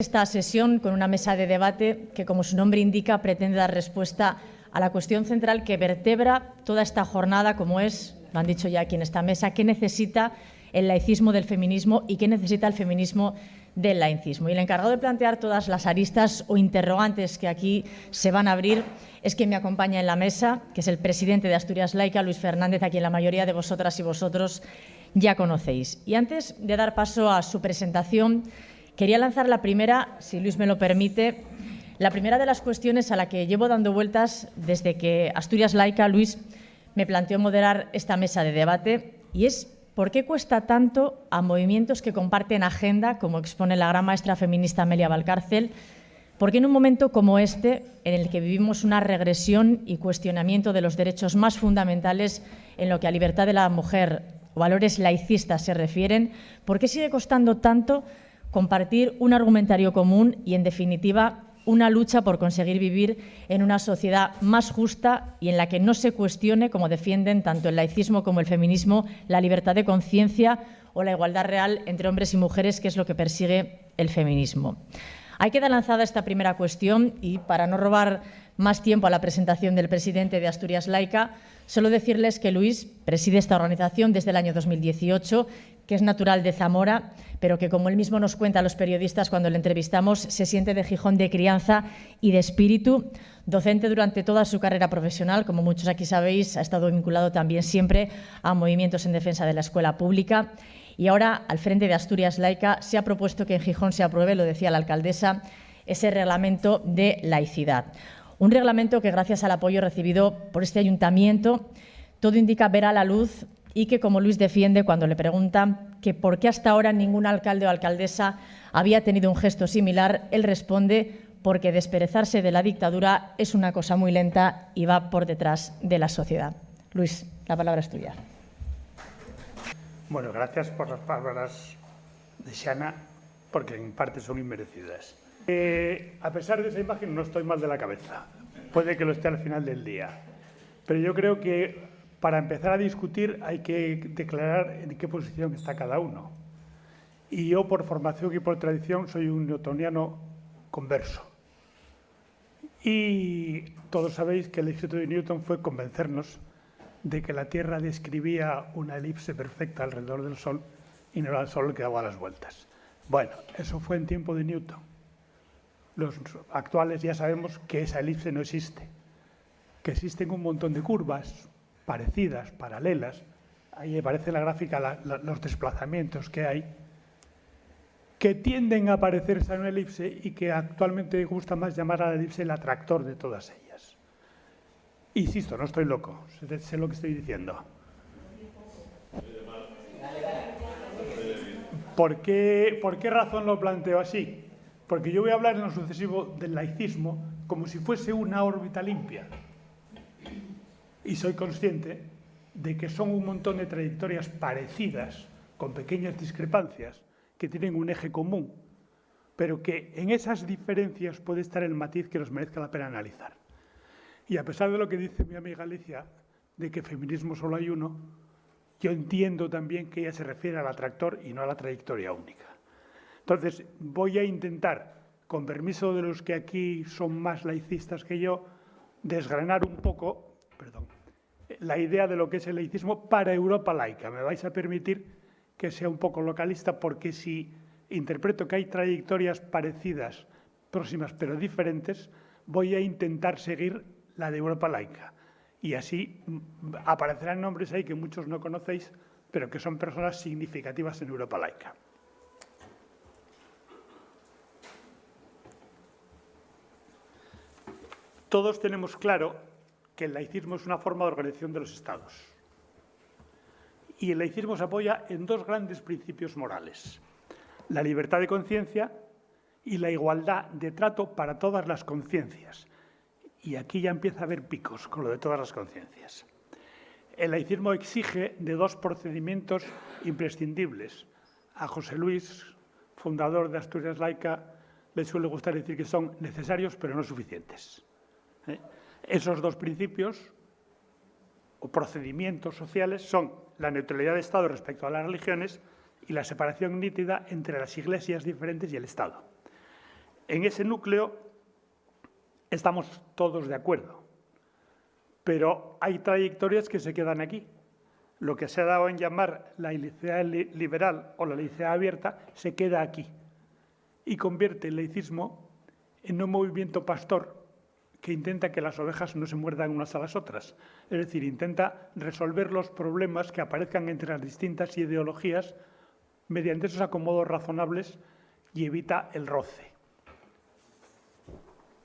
esta sesión con una mesa de debate que, como su nombre indica, pretende dar respuesta a la cuestión central que vertebra toda esta jornada, como es, lo han dicho ya aquí en esta mesa, qué necesita el laicismo del feminismo y qué necesita el feminismo del laicismo. Y el encargado de plantear todas las aristas o interrogantes que aquí se van a abrir es quien me acompaña en la mesa, que es el presidente de Asturias Laica, Luis Fernández, a quien la mayoría de vosotras y vosotros ya conocéis. Y antes de dar paso a su presentación, Quería lanzar la primera, si Luis me lo permite, la primera de las cuestiones a la que llevo dando vueltas desde que Asturias Laica, Luis, me planteó moderar esta mesa de debate y es por qué cuesta tanto a movimientos que comparten agenda, como expone la gran maestra feminista Amelia Valcárcel, porque en un momento como este, en el que vivimos una regresión y cuestionamiento de los derechos más fundamentales en lo que a libertad de la mujer o valores laicistas se refieren, ¿por qué sigue costando tanto compartir un argumentario común y, en definitiva, una lucha por conseguir vivir en una sociedad más justa y en la que no se cuestione, como defienden tanto el laicismo como el feminismo, la libertad de conciencia o la igualdad real entre hombres y mujeres, que es lo que persigue el feminismo. Hay queda lanzada esta primera cuestión y, para no robar más tiempo a la presentación del presidente de Asturias Laica, solo decirles que Luis preside esta organización desde el año 2018 que es natural de Zamora, pero que, como él mismo nos cuenta a los periodistas cuando le entrevistamos, se siente de Gijón de crianza y de espíritu. Docente durante toda su carrera profesional, como muchos aquí sabéis, ha estado vinculado también siempre a movimientos en defensa de la escuela pública. Y ahora, al frente de Asturias Laica, se ha propuesto que en Gijón se apruebe, lo decía la alcaldesa, ese reglamento de laicidad. Un reglamento que, gracias al apoyo recibido por este ayuntamiento, todo indica ver a la luz y que, como Luis defiende cuando le preguntan que por qué hasta ahora ningún alcalde o alcaldesa había tenido un gesto similar, él responde porque desperezarse de la dictadura es una cosa muy lenta y va por detrás de la sociedad. Luis, la palabra es tuya. Bueno, gracias por las palabras de Shana, porque en parte son inmerecidas. Eh, a pesar de esa imagen, no estoy mal de la cabeza. Puede que lo esté al final del día. Pero yo creo que para empezar a discutir hay que declarar en qué posición está cada uno. Y yo, por formación y por tradición, soy un newtoniano converso. Y todos sabéis que el éxito de Newton fue convencernos de que la Tierra describía una elipse perfecta alrededor del Sol y no era el Sol el que daba las vueltas. Bueno, eso fue en tiempo de Newton. Los actuales ya sabemos que esa elipse no existe, que existen un montón de curvas, parecidas, paralelas, ahí aparece la gráfica los desplazamientos que hay, que tienden a parecerse a una elipse y que actualmente gusta más llamar a la elipse el atractor de todas ellas. Insisto, no estoy loco, sé lo que estoy diciendo. ¿Por qué, ¿Por qué razón lo planteo así? Porque yo voy a hablar en lo sucesivo del laicismo como si fuese una órbita limpia y soy consciente de que son un montón de trayectorias parecidas, con pequeñas discrepancias, que tienen un eje común, pero que en esas diferencias puede estar el matiz que nos merezca la pena analizar. Y a pesar de lo que dice mi amiga Alicia, de que feminismo solo hay uno, yo entiendo también que ella se refiere al atractor y no a la trayectoria única. Entonces, voy a intentar, con permiso de los que aquí son más laicistas que yo, desgranar un poco perdón, la idea de lo que es el laicismo para Europa laica. Me vais a permitir que sea un poco localista porque si interpreto que hay trayectorias parecidas, próximas pero diferentes, voy a intentar seguir la de Europa laica. Y así mm, aparecerán nombres ahí que muchos no conocéis, pero que son personas significativas en Europa laica. Todos tenemos claro que el laicismo es una forma de organización de los Estados. Y el laicismo se apoya en dos grandes principios morales, la libertad de conciencia y la igualdad de trato para todas las conciencias. Y aquí ya empieza a haber picos con lo de todas las conciencias. El laicismo exige de dos procedimientos imprescindibles. A José Luis, fundador de Asturias Laica, le suele gustar decir que son necesarios pero no suficientes. ¿Eh? Esos dos principios o procedimientos sociales son la neutralidad de Estado respecto a las religiones y la separación nítida entre las iglesias diferentes y el Estado. En ese núcleo estamos todos de acuerdo, pero hay trayectorias que se quedan aquí. Lo que se ha dado en llamar la laicidad liberal o la laicidad abierta se queda aquí y convierte el laicismo en un movimiento pastor que intenta que las ovejas no se muerdan unas a las otras. Es decir, intenta resolver los problemas que aparezcan entre las distintas ideologías mediante esos acomodos razonables y evita el roce.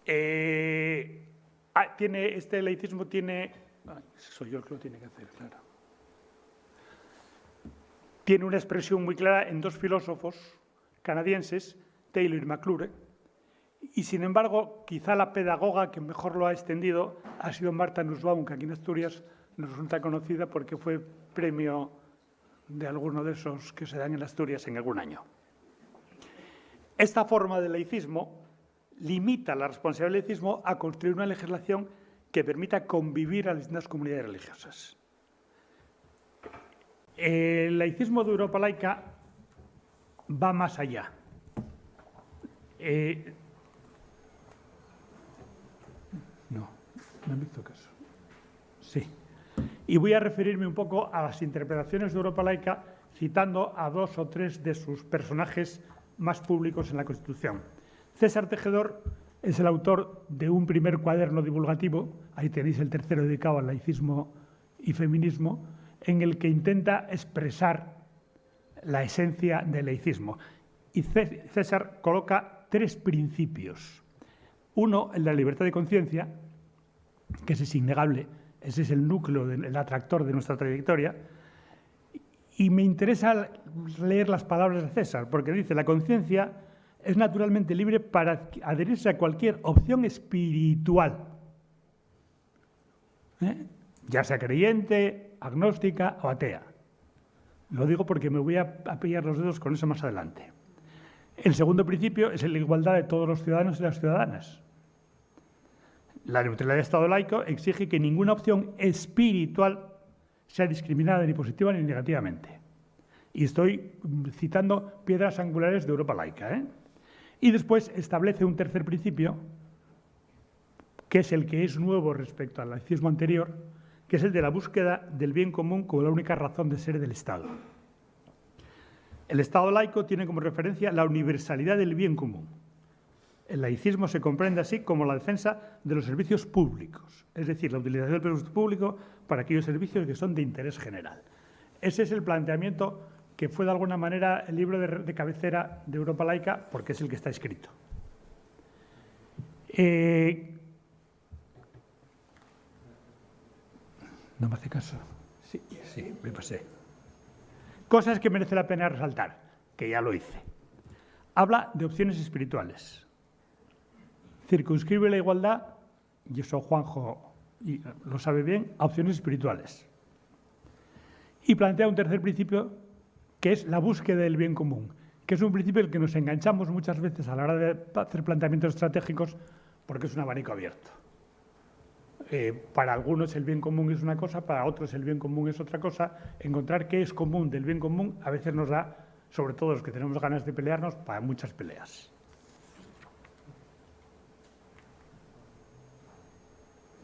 Eh, ah, tiene, este laicismo tiene... soy yo el que lo tiene que hacer, claro. Tiene una expresión muy clara en dos filósofos canadienses, Taylor y McClure, y sin embargo, quizá la pedagoga que mejor lo ha extendido ha sido Marta Nussbaum, que aquí en Asturias nos resulta conocida porque fue premio de alguno de esos que se dan en Asturias en algún año. Esta forma de laicismo limita la responsabilidad del laicismo a construir una legislación que permita convivir a distintas comunidades religiosas. El laicismo de Europa laica va más allá. Eh, no, me hizo caso. Sí. Y voy a referirme un poco a las interpretaciones de Europa laica citando a dos o tres de sus personajes más públicos en la Constitución. César Tejedor es el autor de un primer cuaderno divulgativo, ahí tenéis el tercero dedicado al laicismo y feminismo, en el que intenta expresar la esencia del laicismo. Y César coloca tres principios. Uno, el de la libertad de conciencia, que ese es innegable, ese es el núcleo, el atractor de nuestra trayectoria. Y me interesa leer las palabras de César, porque dice, la conciencia es naturalmente libre para adherirse a cualquier opción espiritual, ¿eh? ya sea creyente, agnóstica o atea. Lo digo porque me voy a, pillar los dedos con eso más adelante. El segundo principio es la igualdad de todos los ciudadanos y las ciudadanas. La neutralidad del Estado laico exige que ninguna opción espiritual sea discriminada ni positiva ni negativamente. Y estoy citando piedras angulares de Europa laica. ¿eh? Y después establece un tercer principio, que es el que es nuevo respecto al laicismo anterior, que es el de la búsqueda del bien común como la única razón de ser del Estado. El Estado laico tiene como referencia la universalidad del bien común. El laicismo se comprende así como la defensa de los servicios públicos, es decir, la utilización del presupuesto público para aquellos servicios que son de interés general. Ese es el planteamiento que fue de alguna manera el libro de, cabecera de Europa laica, porque es el que está escrito. Eh, no me hace caso. Sí, sí, me pasé. Cosas que merece la pena resaltar, que ya lo hice. Habla de opciones espirituales. Circunscribe la igualdad, y eso Juanjo lo sabe bien, a opciones espirituales. Y plantea un tercer principio que es la búsqueda del bien común, que es un principio el que nos enganchamos muchas veces a la hora de hacer planteamientos estratégicos porque es un abanico abierto. Eh, para algunos el bien común es una cosa, para otros el bien común es otra cosa. Encontrar qué es común del bien común a veces nos da, sobre todo los que tenemos ganas de pelearnos, para muchas peleas.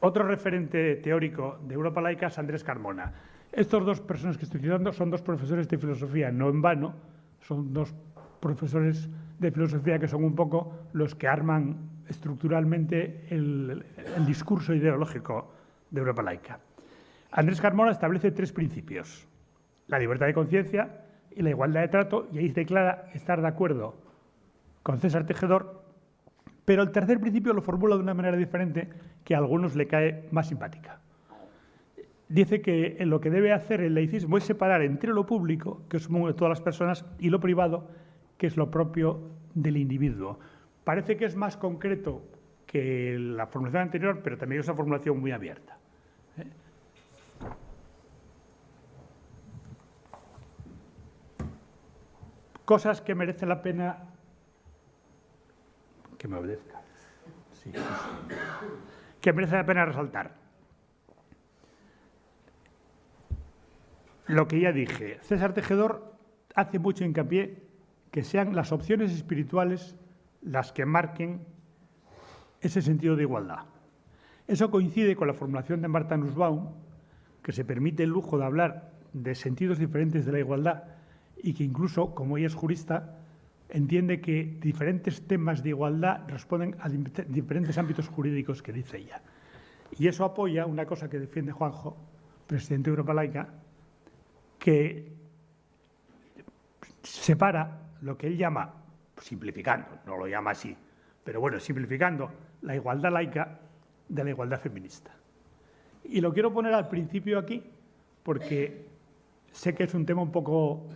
Otro referente teórico de Europa laica es Andrés Carmona. Estos dos personas que estoy citando son dos profesores de filosofía, no en vano, son dos profesores de filosofía que son un poco los que arman estructuralmente el, discurso ideológico de Europa laica. Andrés Carmona establece tres principios, la libertad de conciencia y la igualdad de trato, y ahí declara estar de acuerdo con César Tejedor, pero el tercer principio lo formula de una manera diferente que a algunos le cae más simpática dice que lo que debe hacer el laicismo es separar entre lo público, que es todas las personas, y lo privado, que es lo propio del individuo. Parece que es más concreto que la formulación anterior, pero también es una formulación muy abierta. ¿eh? Cosas que merece la pena que me obedezca. Que merece la pena resaltar. lo que ya dije. César Tejedor hace mucho hincapié que sean las opciones espirituales las que marquen ese sentido de igualdad. Eso coincide con la formulación de Marta Nussbaum, que se permite el lujo de hablar de sentidos diferentes de la igualdad y que incluso, como ella es jurista, entiende que diferentes temas de igualdad responden a diferentes ámbitos jurídicos que dice ella. Y eso apoya una cosa que defiende Juanjo, presidente de Europa Laica, que separa lo que él llama, simplificando, no lo llama así, pero bueno, simplificando, la igualdad laica de la igualdad feminista. Y lo quiero poner al principio aquí, porque sé que es un tema un poco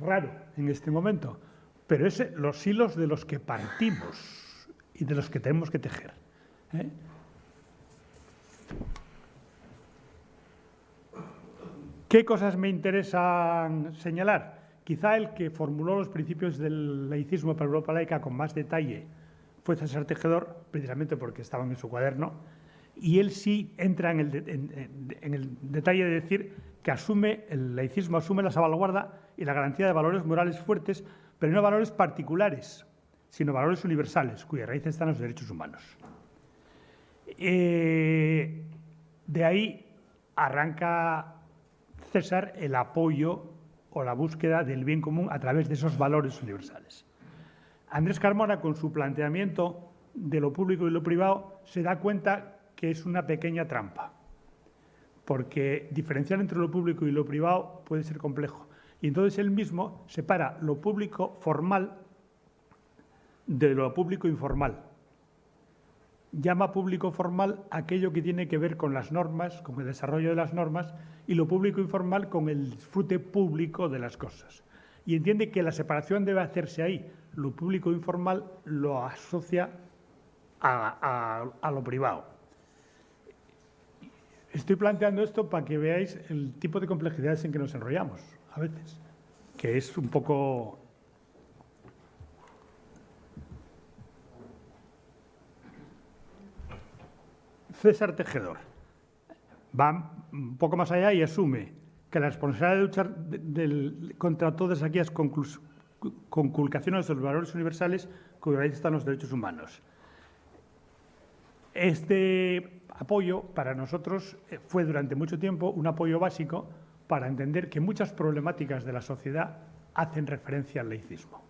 raro en este momento, pero es los hilos de los que partimos y de los que tenemos que tejer. ¿eh? ¿Qué cosas me interesan señalar? Quizá el que formuló los principios del laicismo para Europa laica con más detalle fue César Tejedor, precisamente porque estaban en su cuaderno, y él sí entra en el, detalle de decir que asume, el laicismo asume la salvaguarda y la garantía de valores morales fuertes, pero no valores particulares, sino valores universales, cuya raíz están los derechos humanos. Eh, de ahí arranca César el apoyo o la búsqueda del bien común a través de esos valores universales. Andrés Carmona, con su planteamiento de lo público y lo privado, se da cuenta que es una pequeña trampa, porque diferenciar entre lo público y lo privado puede ser complejo. Y entonces él mismo separa lo público formal de lo público informal. Llama público formal aquello que tiene que ver con las normas, con el desarrollo de las normas, y lo público informal con el disfrute público de las cosas. Y entiende que la separación debe hacerse ahí. Lo público informal lo asocia a, lo privado. Estoy planteando esto para que veáis el tipo de complejidades en que nos enrollamos a veces, que es un poco César Tejedor va un poco más allá y asume que la responsabilidad de luchar contra todas aquellas conculcaciones de los valores universales raíz están los derechos humanos. Este apoyo para nosotros eh, fue durante mucho tiempo un apoyo básico para entender que muchas problemáticas de la sociedad hacen referencia al laicismo.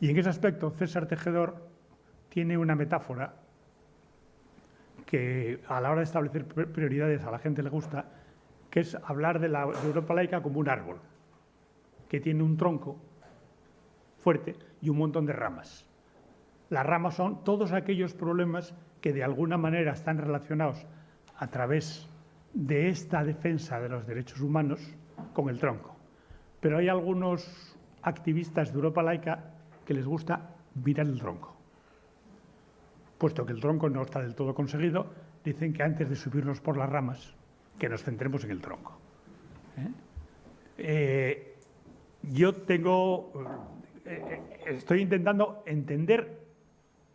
Y en ese aspecto César Tejedor tiene una metáfora que a la hora de establecer prioridades a la gente le gusta, que es hablar de la Europa laica como un árbol, que tiene un tronco fuerte y un montón de ramas. Las ramas son todos aquellos problemas que de alguna manera están relacionados a través de esta defensa de los derechos humanos con el tronco. Pero hay algunos activistas de Europa laica que les gusta mirar el tronco puesto que el tronco no está del todo conseguido, dicen que antes de subirnos por las ramas, que nos centremos en el tronco. ¿eh? Eh, yo tengo, eh, estoy intentando entender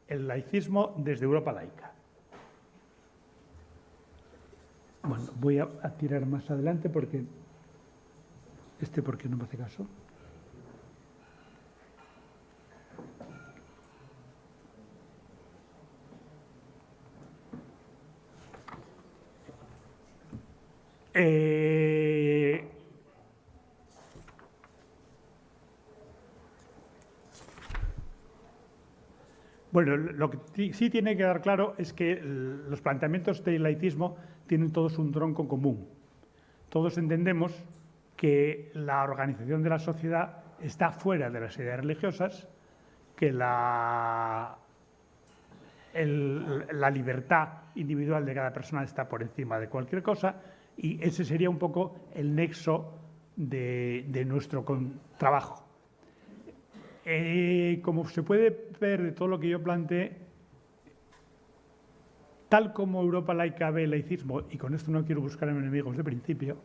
el laicismo desde Europa laica. Bueno, voy a, tirar más adelante porque este porque no me hace caso. Eh, bueno, lo que sí tiene que dar claro es que los planteamientos del laicismo tienen todos un tronco común. Todos entendemos que la organización de la sociedad está fuera de las ideas religiosas, que la, la libertad individual de cada persona está por encima de cualquier cosa y ese sería un poco el nexo de, nuestro trabajo. Eh, como se puede ver de todo lo que yo planteé, tal como Europa laica ve el laicismo, y con esto no quiero buscar enemigos de principio,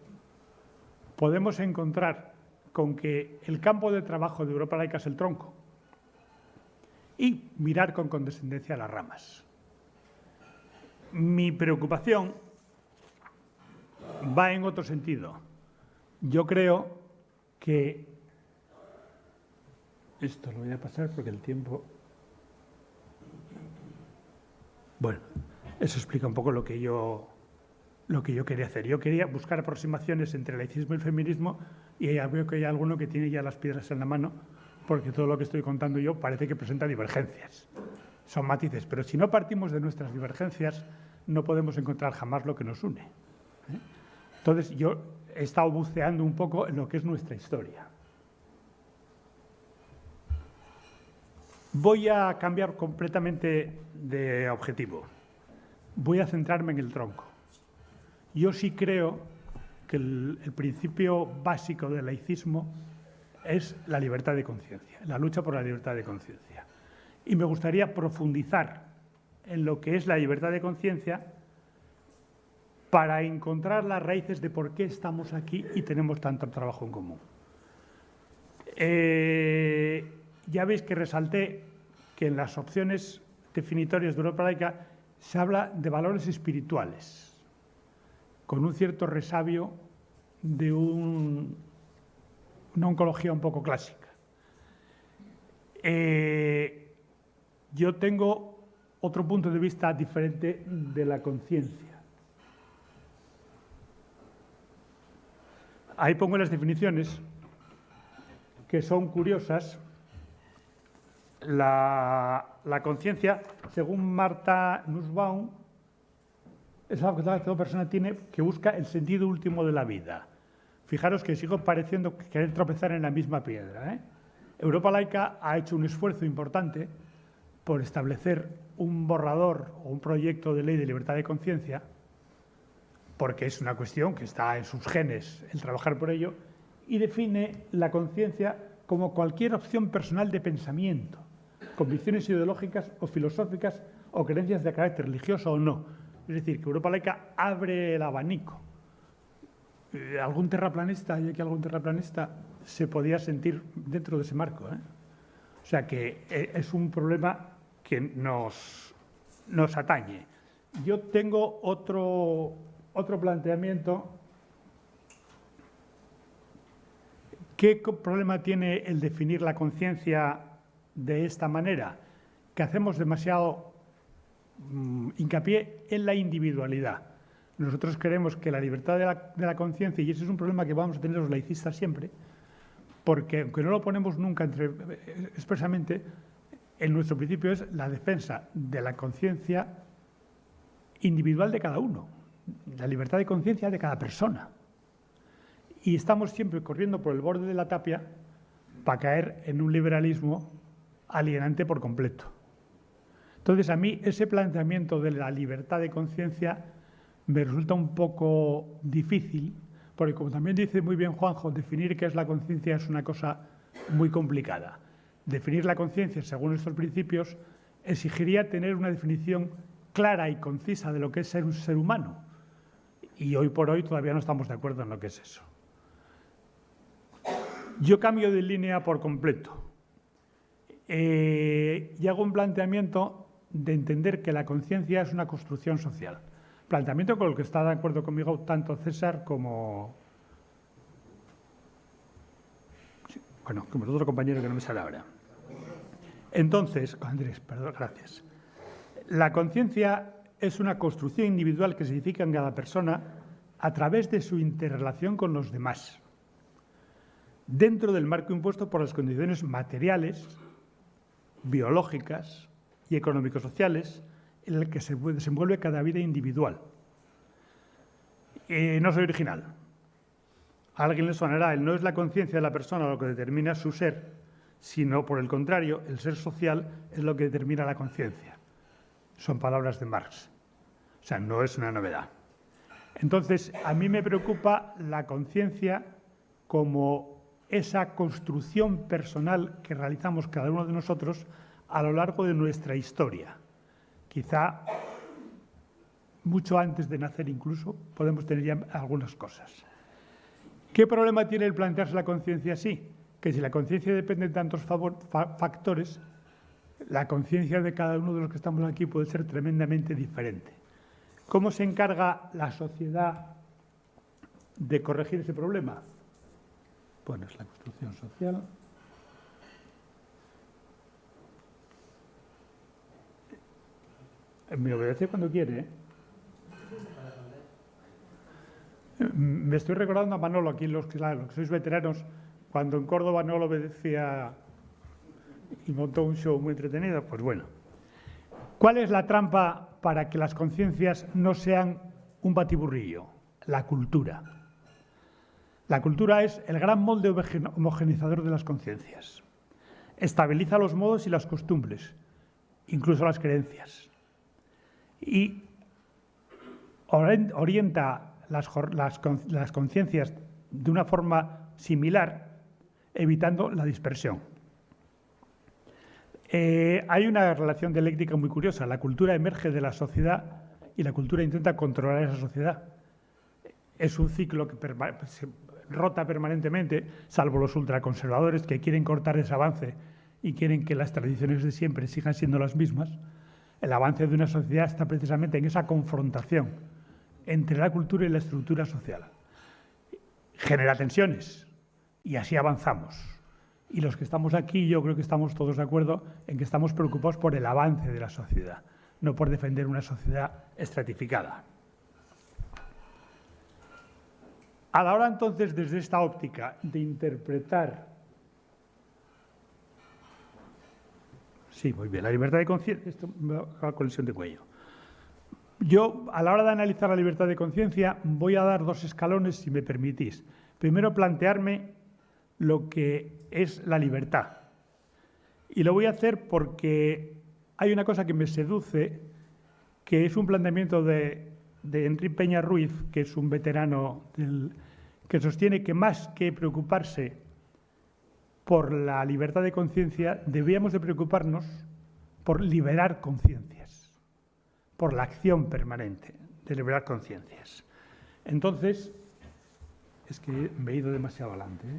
podemos encontrar con que el campo de trabajo de Europa laica es el tronco y mirar con condescendencia las ramas. Mi preocupación va en otro sentido. Yo creo que esto lo voy a pasar porque el tiempo Bueno, eso explica un poco lo que yo, lo que yo quería hacer. Yo quería buscar aproximaciones entre laicismo y el feminismo y veo que hay alguno que tiene ya las piedras en la mano porque todo lo que estoy contando yo parece que presenta divergencias. Son matices, pero si no partimos de nuestras divergencias, no podemos encontrar jamás lo que nos une. ¿eh? Entonces, yo he estado buceando un poco en lo que es nuestra historia. Voy a cambiar completamente de objetivo. Voy a centrarme en el tronco. Yo sí creo que el, principio básico del laicismo es la libertad de conciencia, la lucha por la libertad de conciencia. Y me gustaría profundizar en lo que es la libertad de conciencia para encontrar las raíces de por qué estamos aquí y tenemos tanto trabajo en común. Eh, ya veis que resalté que en las opciones definitorias de Europa laica se habla de valores espirituales, con un cierto resabio de un, una oncología un poco clásica. Eh, yo tengo otro punto de vista diferente de la conciencia. Ahí pongo las definiciones que son curiosas. La, conciencia, según Marta Nussbaum, es algo que toda persona tiene que busca el sentido último de la vida. Fijaros que sigo pareciendo querer tropezar en la misma piedra. ¿eh? Europa Laica ha hecho un esfuerzo importante por establecer un borrador o un proyecto de ley de libertad de conciencia porque es una cuestión que está en sus genes el trabajar por ello, y define la conciencia como cualquier opción personal de pensamiento, convicciones ideológicas o filosóficas o creencias de carácter religioso o no. Es decir, que Europa laica abre el abanico. Eh, algún terraplanista, y que algún terraplanista se podía sentir dentro de ese marco. ¿eh? O sea que eh, es un problema que nos, nos atañe. Yo tengo otro, otro planteamiento. ¿Qué problema tiene el definir la conciencia de esta manera? Que hacemos demasiado mm, hincapié en la individualidad. Nosotros creemos que la libertad de la, la conciencia, y ese es un problema que vamos a tener los laicistas siempre, porque aunque no lo ponemos nunca entre, eh, expresamente, en nuestro principio es la defensa de la conciencia individual de cada uno la libertad de conciencia de cada persona. Y estamos siempre corriendo por el borde de la tapia para caer en un liberalismo alienante por completo. Entonces, a mí ese planteamiento de la libertad de conciencia me resulta un poco difícil, porque como también dice muy bien Juanjo, definir qué es la conciencia es una cosa muy complicada. Definir la conciencia según estos principios exigiría tener una definición clara y concisa de lo que es ser un ser humano y hoy por hoy todavía no estamos de acuerdo en lo que es eso. Yo cambio de línea por completo eh, y hago un planteamiento de entender que la conciencia es una construcción social. Planteamiento con el que está de acuerdo conmigo tanto César como, bueno, como el otro compañero que no me sale ahora. Entonces, Andrés, perdón, gracias. La conciencia es una construcción individual que se edifica en cada persona a través de su interrelación con los demás, dentro del marco impuesto por las condiciones materiales, biológicas y económico-sociales en el que se desenvuelve cada vida individual. Y no soy original. A alguien le sonará, el no es la conciencia de la persona lo que determina su ser, sino por el contrario, el ser social es lo que determina la conciencia. Son palabras de Marx. O sea, no es una novedad. Entonces, a mí me preocupa la conciencia como esa construcción personal que realizamos cada uno de nosotros a lo largo de nuestra historia. Quizá mucho antes de nacer incluso podemos tener ya algunas cosas. ¿Qué problema tiene el plantearse la conciencia así? Que si la conciencia depende de tantos factores, la conciencia de cada uno de los que estamos aquí puede ser tremendamente diferente. ¿Cómo se encarga la sociedad de corregir ese problema? Bueno, es la construcción social. Me obedece cuando quiere. ¿eh? Me estoy recordando a Manolo, aquí los, los que sois veteranos, cuando en Córdoba no lo obedecía y montó un show muy entretenido, pues bueno. ¿Cuál es la trampa para que las conciencias no sean un batiburrillo? La cultura. La cultura es el gran molde homogenizador de las conciencias. Estabiliza los modos y las costumbres, incluso las creencias. Y orienta las, conciencias de una forma similar, evitando la dispersión. Eh, hay una relación dialéctica muy curiosa. La cultura emerge de la sociedad y la cultura intenta controlar esa sociedad. Es un ciclo que rota permanentemente, salvo los ultraconservadores que quieren cortar ese avance y quieren que las tradiciones de siempre sigan siendo las mismas. El avance de una sociedad está precisamente en esa confrontación entre la cultura y la estructura social. Genera tensiones y así avanzamos. Y los que estamos aquí, yo creo que estamos todos de acuerdo en que estamos preocupados por el avance de la sociedad, no por defender una sociedad estratificada. A la hora entonces, desde esta óptica de interpretar... Sí, muy bien, la libertad de conciencia... Esto me va a colisión de cuello. Yo, a la hora de analizar la libertad de conciencia, voy a dar dos escalones, si me permitís. Primero, plantearme lo que es la libertad. Y lo voy a hacer porque hay una cosa que me seduce, que es un planteamiento de, de Enrique Peña Ruiz, que es un veterano que sostiene que más que preocuparse por la libertad de conciencia, debíamos de preocuparnos por liberar conciencias, por la acción permanente de liberar conciencias. Entonces, es que me he ido demasiado adelante. ¿eh?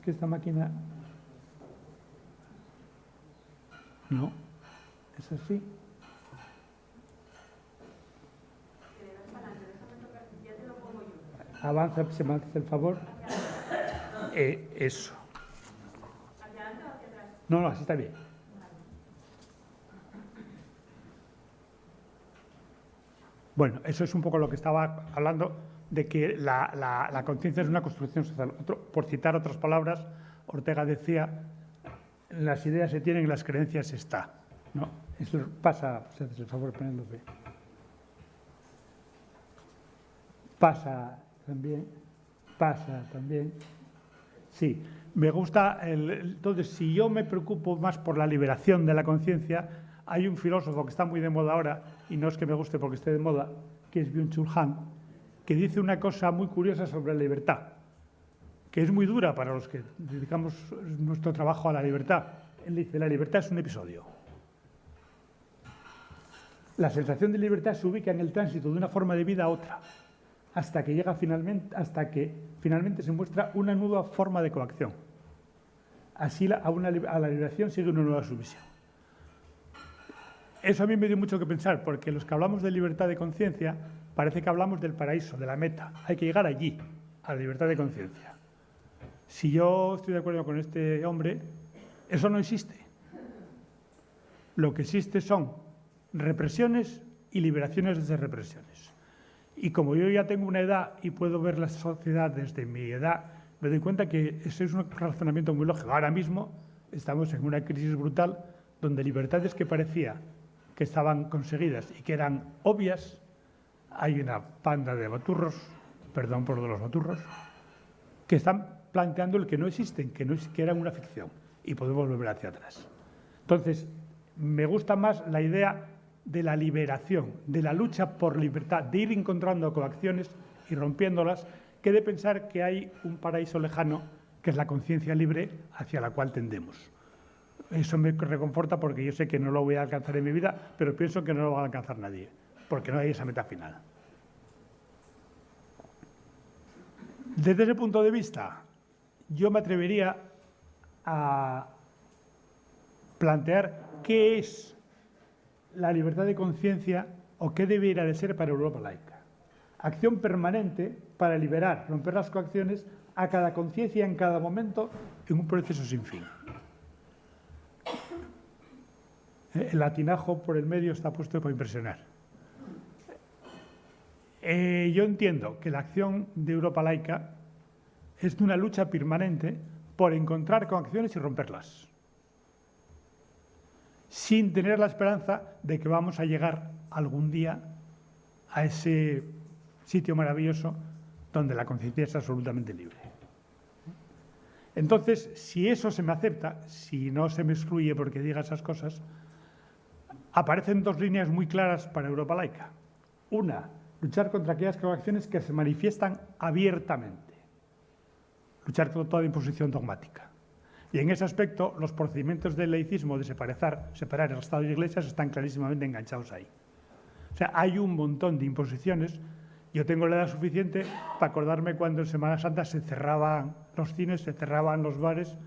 que esta máquina... No, es así. Avanza, se me hace el favor. Eh, eso. No, no, así está bien. Bueno, eso es un poco lo que estaba hablando de que la, conciencia es una construcción social. por citar otras palabras, Ortega decía, las ideas se tienen y las creencias se está. ¿no? Eso pasa, si haces el favor Penélope. Pasa también, pasa también. Sí, me gusta, el, entonces si yo me preocupo más por la liberación de la conciencia, hay un filósofo que está muy de moda ahora, y no es que me guste porque esté de moda, que es Byung-Chul Han, que dice una cosa muy curiosa sobre la libertad, que es muy dura para los que dedicamos nuestro trabajo a la libertad. Él dice, la libertad es un episodio. La sensación de libertad se ubica en el tránsito de una forma de vida a otra, hasta que llega finalmente, hasta que finalmente se muestra una nueva forma de coacción. Así a, a la liberación sigue una nueva sumisión. Eso a mí me dio mucho que pensar, porque los que hablamos de libertad de conciencia parece que hablamos del paraíso, de la meta. Hay que llegar allí, a la libertad de conciencia. Si yo estoy de acuerdo con este hombre, eso no existe. Lo que existe son represiones y liberaciones desde represiones. Y como yo ya tengo una edad y puedo ver la sociedad desde mi edad, me doy cuenta que ese es un razonamiento muy lógico. Ahora mismo estamos en una crisis brutal donde libertades que parecía que estaban conseguidas y que eran obvias, hay una panda de baturros, perdón por los baturros, que están planteando el que no existen, que, no, que eran una ficción, y podemos volver hacia atrás. Entonces, me gusta más la idea de la liberación, de la lucha por libertad, de ir encontrando coacciones y rompiéndolas, que de pensar que hay un paraíso lejano, que es la conciencia libre hacia la cual tendemos. Eso me reconforta porque yo sé que no lo voy a alcanzar en mi vida, pero pienso que no lo va a alcanzar nadie porque no hay esa meta final. Desde ese punto de vista, yo me atrevería a plantear qué es la libertad de conciencia o qué debería de ser para Europa laica. Acción permanente para liberar, romper las coacciones a cada conciencia en cada momento en un proceso sin fin. El latinajo por el medio está puesto para impresionar. Eh, yo entiendo que la acción de Europa laica es de una lucha permanente por encontrar conexiones y romperlas, sin tener la esperanza de que vamos a llegar algún día a ese sitio maravilloso donde la conciencia es absolutamente libre. Entonces, si eso se me acepta, si no se me excluye porque diga esas cosas, aparecen dos líneas muy claras para Europa laica. Una, luchar contra aquellas acciones que se manifiestan abiertamente. Luchar contra toda imposición dogmática. Y en ese aspecto, los procedimientos del laicismo de separar, separar el Estado y la Iglesia están clarísimamente enganchados ahí. O sea, hay un montón de imposiciones. Yo tengo la edad suficiente para acordarme cuando en Semana Santa se cerraban los cines, se cerraban los bares.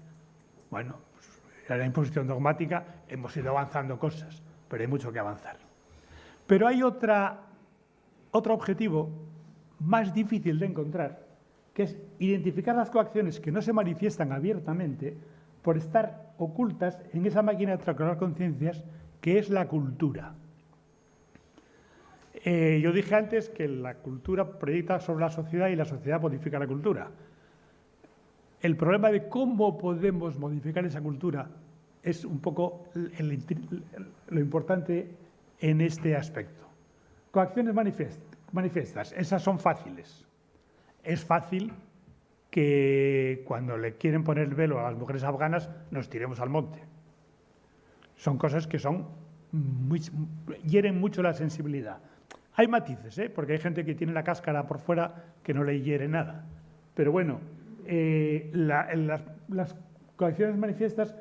Bueno, pues, era la imposición dogmática, hemos ido avanzando cosas pero hay mucho que avanzar. Pero hay otra, otro objetivo más difícil de encontrar, que es identificar las coacciones que no se manifiestan abiertamente por estar ocultas en esa máquina de transformar conciencias que es la cultura. Eh, yo dije antes que la cultura proyecta sobre la sociedad y la sociedad modifica la cultura. El problema de cómo podemos modificar esa cultura es un poco lo importante en este aspecto. Coacciones manifiestas, esas son fáciles. Es fácil que cuando le quieren poner el velo a las mujeres afganas nos tiremos al monte. Son cosas que son hieren mucho la sensibilidad. Hay matices, ¿eh? porque hay gente que tiene la cáscara por fuera que no le hiere nada. Pero bueno, eh, las, las manifiestas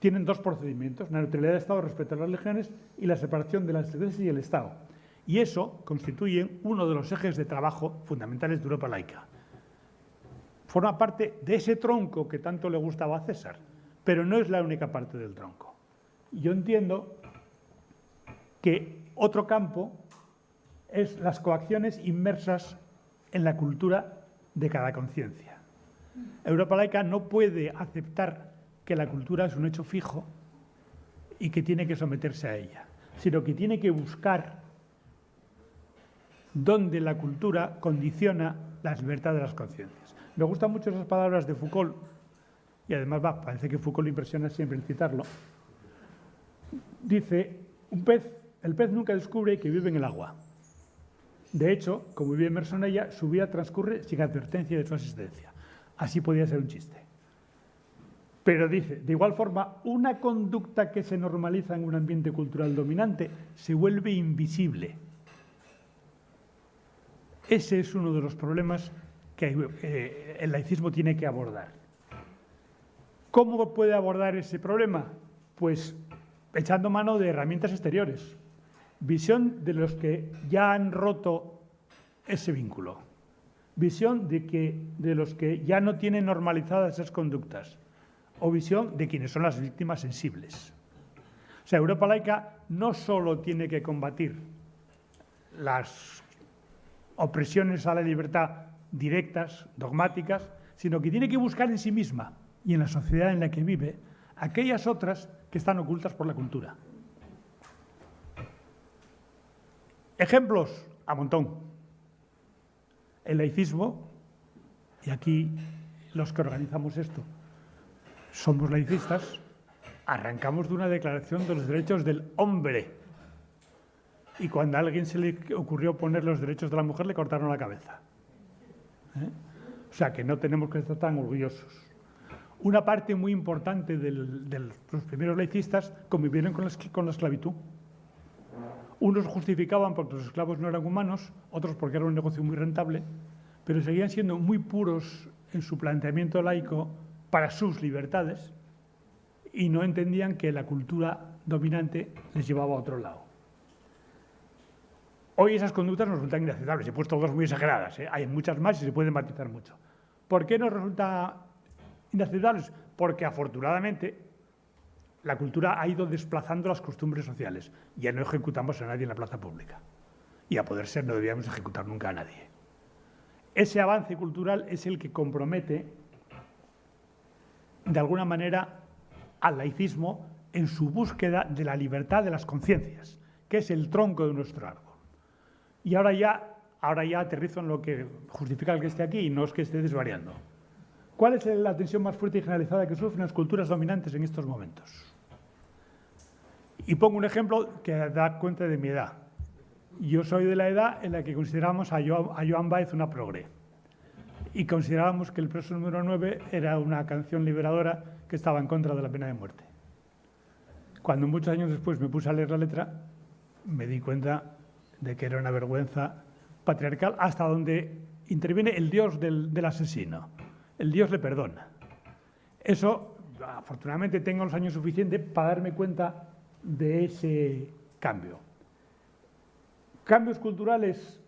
tienen dos procedimientos, la neutralidad del Estado respecto a las legiones y la separación de las iglesias y el Estado. Y eso constituye uno de los ejes de trabajo fundamentales de Europa laica. Forma parte de ese tronco que tanto le gustaba a César, pero no es la única parte del tronco. Yo entiendo que otro campo es las coacciones inmersas en la cultura de cada conciencia. Europa laica no puede aceptar que la cultura es un hecho fijo y que tiene que someterse a ella, sino que tiene que buscar dónde la cultura condiciona la libertad de las conciencias. Me gustan mucho esas palabras de Foucault, y además va, parece que Foucault impresiona siempre en citarlo. Dice, un pez, el pez nunca descubre que vive en el agua. De hecho, como inmerso en ella, su vida transcurre sin advertencia de su existencia. Así podía ser un chiste. Pero dice, de igual forma, una conducta que se normaliza en un ambiente cultural dominante se vuelve invisible. Ese es uno de los problemas que eh, el laicismo tiene que abordar. ¿Cómo puede abordar ese problema? Pues echando mano de herramientas exteriores. Visión de los que ya han roto ese vínculo. Visión de, que, de los que ya no tienen normalizadas esas conductas o visión de quienes son las víctimas sensibles. O sea, Europa laica no solo tiene que combatir las opresiones a la libertad directas, dogmáticas, sino que tiene que buscar en sí misma y en la sociedad en la que vive aquellas otras que están ocultas por la cultura. Ejemplos a montón. El laicismo, y aquí los que organizamos esto, somos laicistas, arrancamos de una declaración de los derechos del hombre. Y cuando a alguien se le ocurrió poner los derechos de la mujer, le cortaron la cabeza. ¿Eh? O sea que no tenemos que estar tan orgullosos. Una parte muy importante de los primeros laicistas convivieron con con la esclavitud. Unos justificaban porque los esclavos no eran humanos, otros porque era un negocio muy rentable, pero seguían siendo muy puros en su planteamiento laico para sus libertades y no entendían que la cultura dominante les llevaba a otro lado. Hoy esas conductas nos resultan inaceptables. He puesto dos muy exageradas. ¿eh? Hay muchas más y se pueden matizar mucho. ¿Por qué nos resulta inaceptables? Porque afortunadamente la cultura ha ido desplazando las costumbres sociales. Ya no ejecutamos a nadie en la plaza pública. Y a poder ser no debíamos ejecutar nunca a nadie. Ese avance cultural es el que compromete de alguna manera al laicismo en su búsqueda de la libertad de las conciencias, que es el tronco de nuestro árbol. Y ahora ya, ahora ya aterrizo en lo que justifica el que esté aquí y no es que esté desvariando. ¿Cuál es la tensión más fuerte y generalizada que sufren las culturas dominantes en estos momentos? Y pongo un ejemplo que da cuenta de mi edad. Yo soy de la edad en la que consideramos a Joan, Baez una progre. Y considerábamos que el preso número 9 era una canción liberadora que estaba en contra de la pena de muerte. Cuando muchos años después me puse a leer la letra, me di cuenta de que era una vergüenza patriarcal hasta donde interviene el dios del, del asesino. El dios le perdona. Eso, afortunadamente, tengo los años suficientes para darme cuenta de ese cambio. Cambios culturales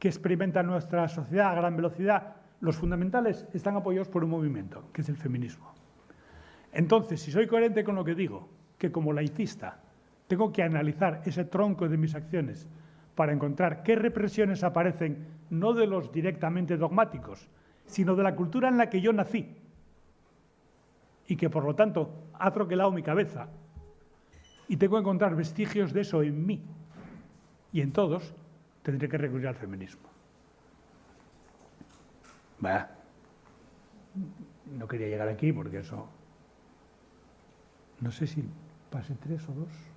que experimenta nuestra sociedad a gran velocidad, los fundamentales están apoyados por un movimiento, que es el feminismo. Entonces, si soy coherente con lo que digo, que como laicista tengo que analizar ese tronco de mis acciones para encontrar qué represiones aparecen no de los directamente dogmáticos, sino de la cultura en la que yo nací y que por lo tanto ha troquelado mi cabeza y tengo que encontrar vestigios de eso en mí y en todos, tendré que recurrir al feminismo. Vaya, no quería llegar aquí porque eso... No sé si pase tres o dos.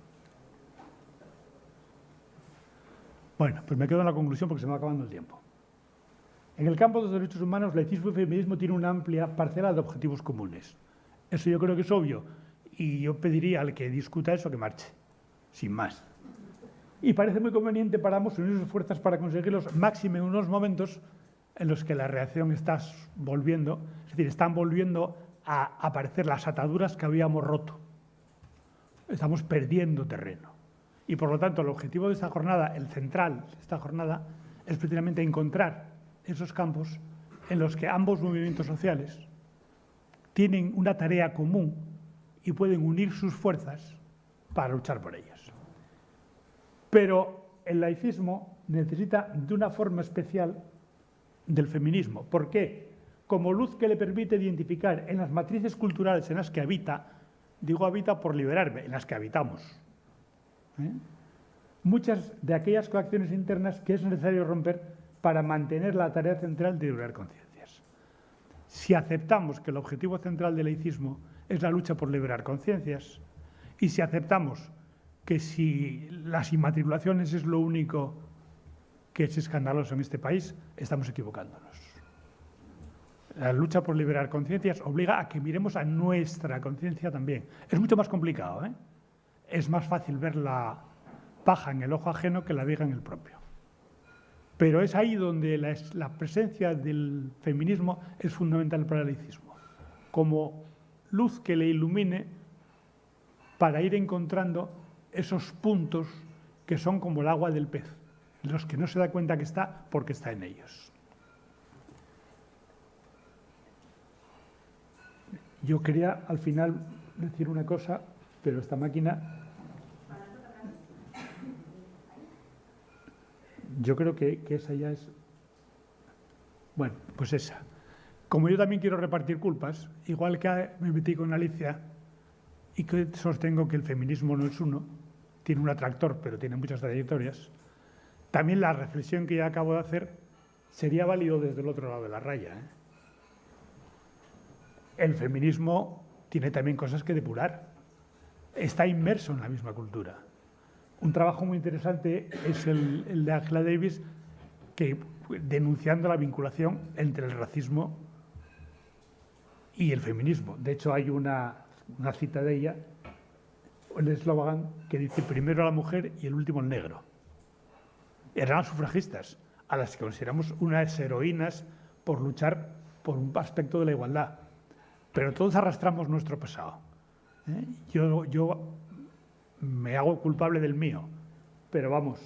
Bueno, pues me quedo en la conclusión porque se me va acabando el tiempo. En el campo de los derechos humanos, laicismo y feminismo tienen una amplia parcela de objetivos comunes. Eso yo creo que es obvio y yo pediría al que discuta eso que marche, sin más. Y parece muy conveniente para ambos unir sus fuerzas para conseguirlos, máxime en unos momentos en los que la reacción está volviendo, es decir, están volviendo a aparecer las ataduras que habíamos roto. Estamos perdiendo terreno. Y por lo tanto, el objetivo de esta jornada, el central de esta jornada, es precisamente encontrar esos campos en los que ambos movimientos sociales tienen una tarea común y pueden unir sus fuerzas para luchar por ellas. Pero el laicismo necesita de una forma especial del feminismo. ¿Por qué? Como luz que le permite identificar en las matrices culturales en las que habita, digo habita por liberarme, en las que habitamos, ¿eh? muchas de aquellas coacciones internas que es necesario romper para mantener la tarea central de liberar conciencias. Si aceptamos que el objetivo central del laicismo es la lucha por liberar conciencias. Y si aceptamos que si las inmatriculaciones es lo único que es escandaloso en este país, estamos equivocándonos. La lucha por liberar conciencias obliga a que miremos a nuestra conciencia también. Es mucho más complicado, ¿eh? Es más fácil ver la paja en el ojo ajeno que la viga en el propio. Pero es ahí donde la, presencia del feminismo es fundamental para el laicismo. Como luz que le ilumine para ir encontrando esos puntos que son como el agua del pez, los que no se da cuenta que está porque está en ellos. Yo quería al final decir una cosa, pero esta máquina... Yo creo que, esa ya es... Bueno, pues esa. Como yo también quiero repartir culpas, igual que me metí con Alicia y que sostengo que el feminismo no es uno, tiene un atractor, pero tiene muchas trayectorias, también la reflexión que ya acabo de hacer sería válido desde el otro lado de la raya. ¿eh? El feminismo tiene también cosas que depurar. Está inmerso en la misma cultura. Un trabajo muy interesante es el, de Angela Davis, que denunciando la vinculación entre el racismo y el feminismo. De hecho, hay una, cita de ella, el eslogan, que dice primero la mujer y el último el negro. Eran las sufragistas, a las que consideramos unas heroínas por luchar por un aspecto de la igualdad. Pero todos arrastramos nuestro pasado. ¿Eh? Yo, yo me hago culpable del mío, pero vamos,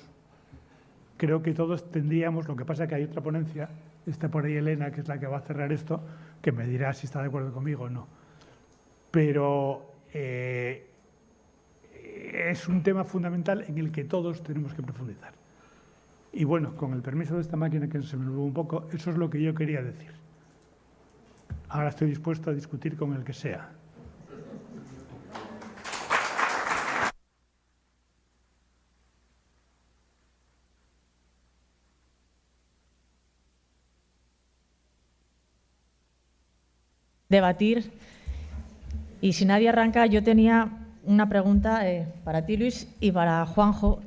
creo que todos tendríamos, lo que pasa es que hay otra ponencia, está por ahí Elena, que es la que va a cerrar esto, que me dirá si está de acuerdo conmigo o no. Pero eh, es un tema fundamental en el que todos tenemos que profundizar. Y bueno, con el permiso de esta máquina que se me olvidó un poco, eso es lo que yo quería decir. Ahora estoy dispuesto a discutir con el que sea. Debatir. Y si nadie arranca, yo tenía una pregunta eh, para ti, Luis, y para Juanjo.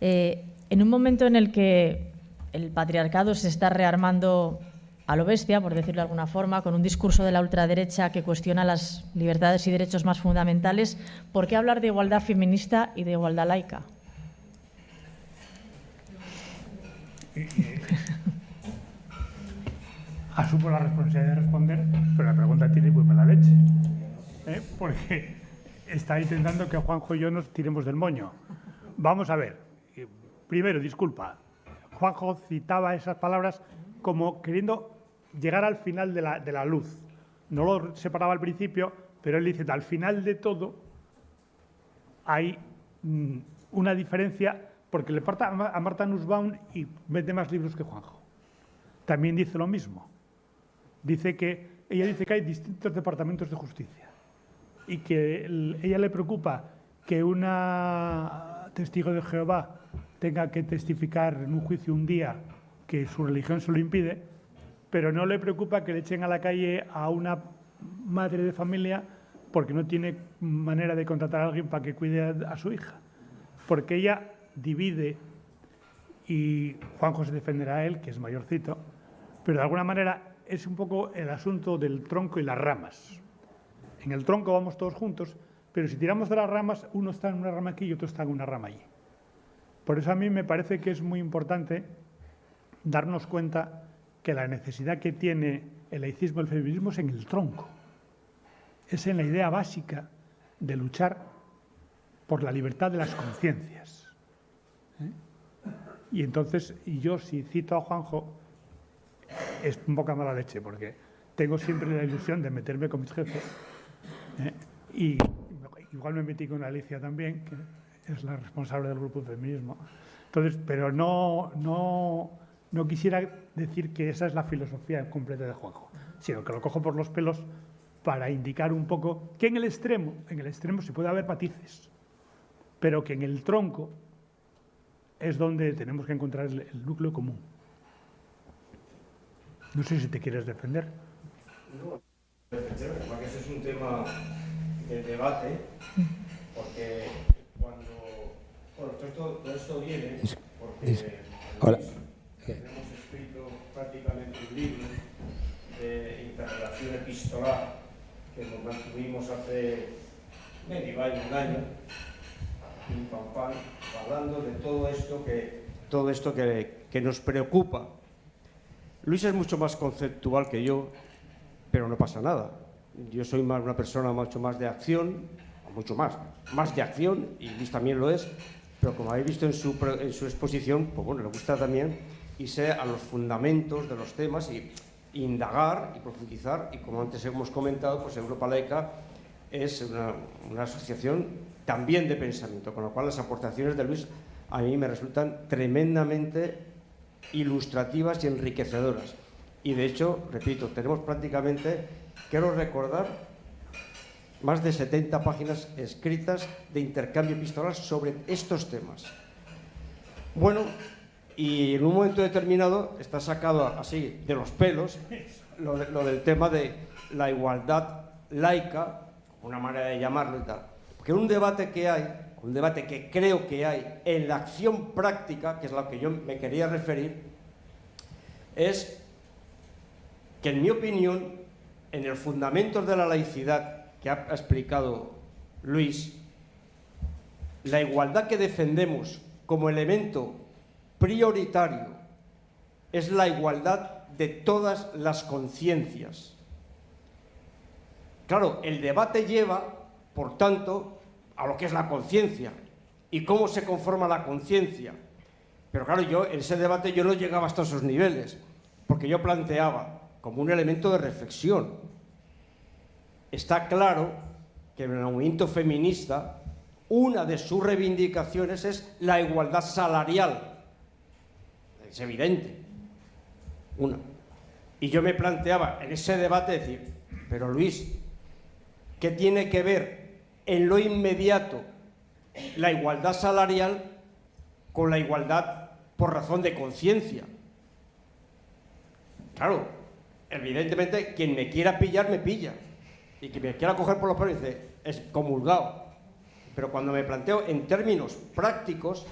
Eh, en un momento en el que el patriarcado se está rearmando a lo bestia, por decirlo de alguna forma, con un discurso de la ultraderecha que cuestiona las libertades y derechos más fundamentales, ¿por qué hablar de igualdad feminista y de igualdad laica? Asumo la responsabilidad de responder, pero la pregunta tiene muy mala leche. ¿eh? Porque está intentando que Juanjo y yo nos tiremos del moño. Vamos a ver. Primero, disculpa. Juanjo citaba esas palabras como queriendo llegar al final de la, de la luz. No lo separaba al principio, pero él dice, al final de todo hay mm, una diferencia porque le parta a Marta Nussbaum y vende más libros que Juanjo. También dice lo mismo dice que ella dice que hay distintos departamentos de justicia y que ella le preocupa que una testigo de Jehová tenga que testificar en un juicio un día que su religión se lo impide, pero no le preocupa que le echen a la calle a una madre de familia porque no tiene manera de contratar a alguien para que cuide a, su hija. Porque ella divide, y Juan José defenderá a él, que es mayorcito, pero de alguna manera es un poco el asunto del tronco y las ramas. En el tronco vamos todos juntos, pero si tiramos de las ramas, uno está en una rama aquí y otro está en una rama allí. Por eso a mí me parece que es muy importante darnos cuenta que la necesidad que tiene el laicismo y el feminismo es en el tronco. Es en la idea básica de luchar por la libertad de las conciencias. ¿eh? Y entonces, y yo si cito a Juanjo, es un poca mala leche, porque tengo siempre la ilusión de meterme con mis jefes. ¿eh? Y igual me metí con Alicia también, que es la responsable del grupo de feminismo. Entonces, pero no, no, no quisiera decir que esa es la filosofía completa de Juanjo, sino que lo cojo por los pelos para indicar un poco que en el extremo, en el extremo se puede haber matices, pero que en el tronco es donde tenemos que encontrar el núcleo común. No sé si te quieres defender. No, defender, porque ese es un tema de debate, porque cuando... Bueno, todo esto, esto viene porque Hola. hemos escrito prácticamente un libro de interrelación epistolar que nos mantuvimos hace medio año, un año, hablando de todo esto que, todo esto que, que nos preocupa Luis es mucho más conceptual que yo, pero no pasa nada. Yo soy más una persona mucho más de acción, mucho más, más de acción, y Luis también lo es, pero como habéis visto en su, en su exposición, pues bueno, le gusta también irse a los fundamentos de los temas y indagar y profundizar, y como antes hemos comentado, pues Europa Laica es una, una asociación también de pensamiento, con lo cual las aportaciones de Luis a mí me resultan tremendamente ilustrativas y enriquecedoras. Y de hecho, repito, tenemos prácticamente, quiero recordar, más de 70 páginas escritas de intercambio epistolar sobre estos temas. Bueno, y en un momento determinado está sacado así de los pelos lo, del tema de la igualdad laica, una manera de llamarlo y tal. Porque un debate que hay un debate que creo que hay en la acción práctica, que es a lo que yo me quería referir, es que en mi opinión, en el fundamento de la laicidad que ha explicado Luis, la igualdad que defendemos como elemento prioritario es la igualdad de todas las conciencias. Claro, el debate lleva, por tanto, a lo que es la conciencia y cómo se conforma la conciencia. Pero claro, yo en ese debate yo no llegaba hasta esos niveles, porque yo planteaba como un elemento de reflexión. Está claro que en el movimiento feminista una de sus reivindicaciones es la igualdad salarial. Es evidente. Una. Y yo me planteaba en ese debate decir, pero Luis, ¿qué tiene que ver en lo inmediato la igualdad salarial con la igualdad por razón de conciencia. Claro, evidentemente, quien me quiera pillar, me pilla. Y quien me quiera coger por los pelos dice, es comulgado. Pero cuando me planteo en términos prácticos,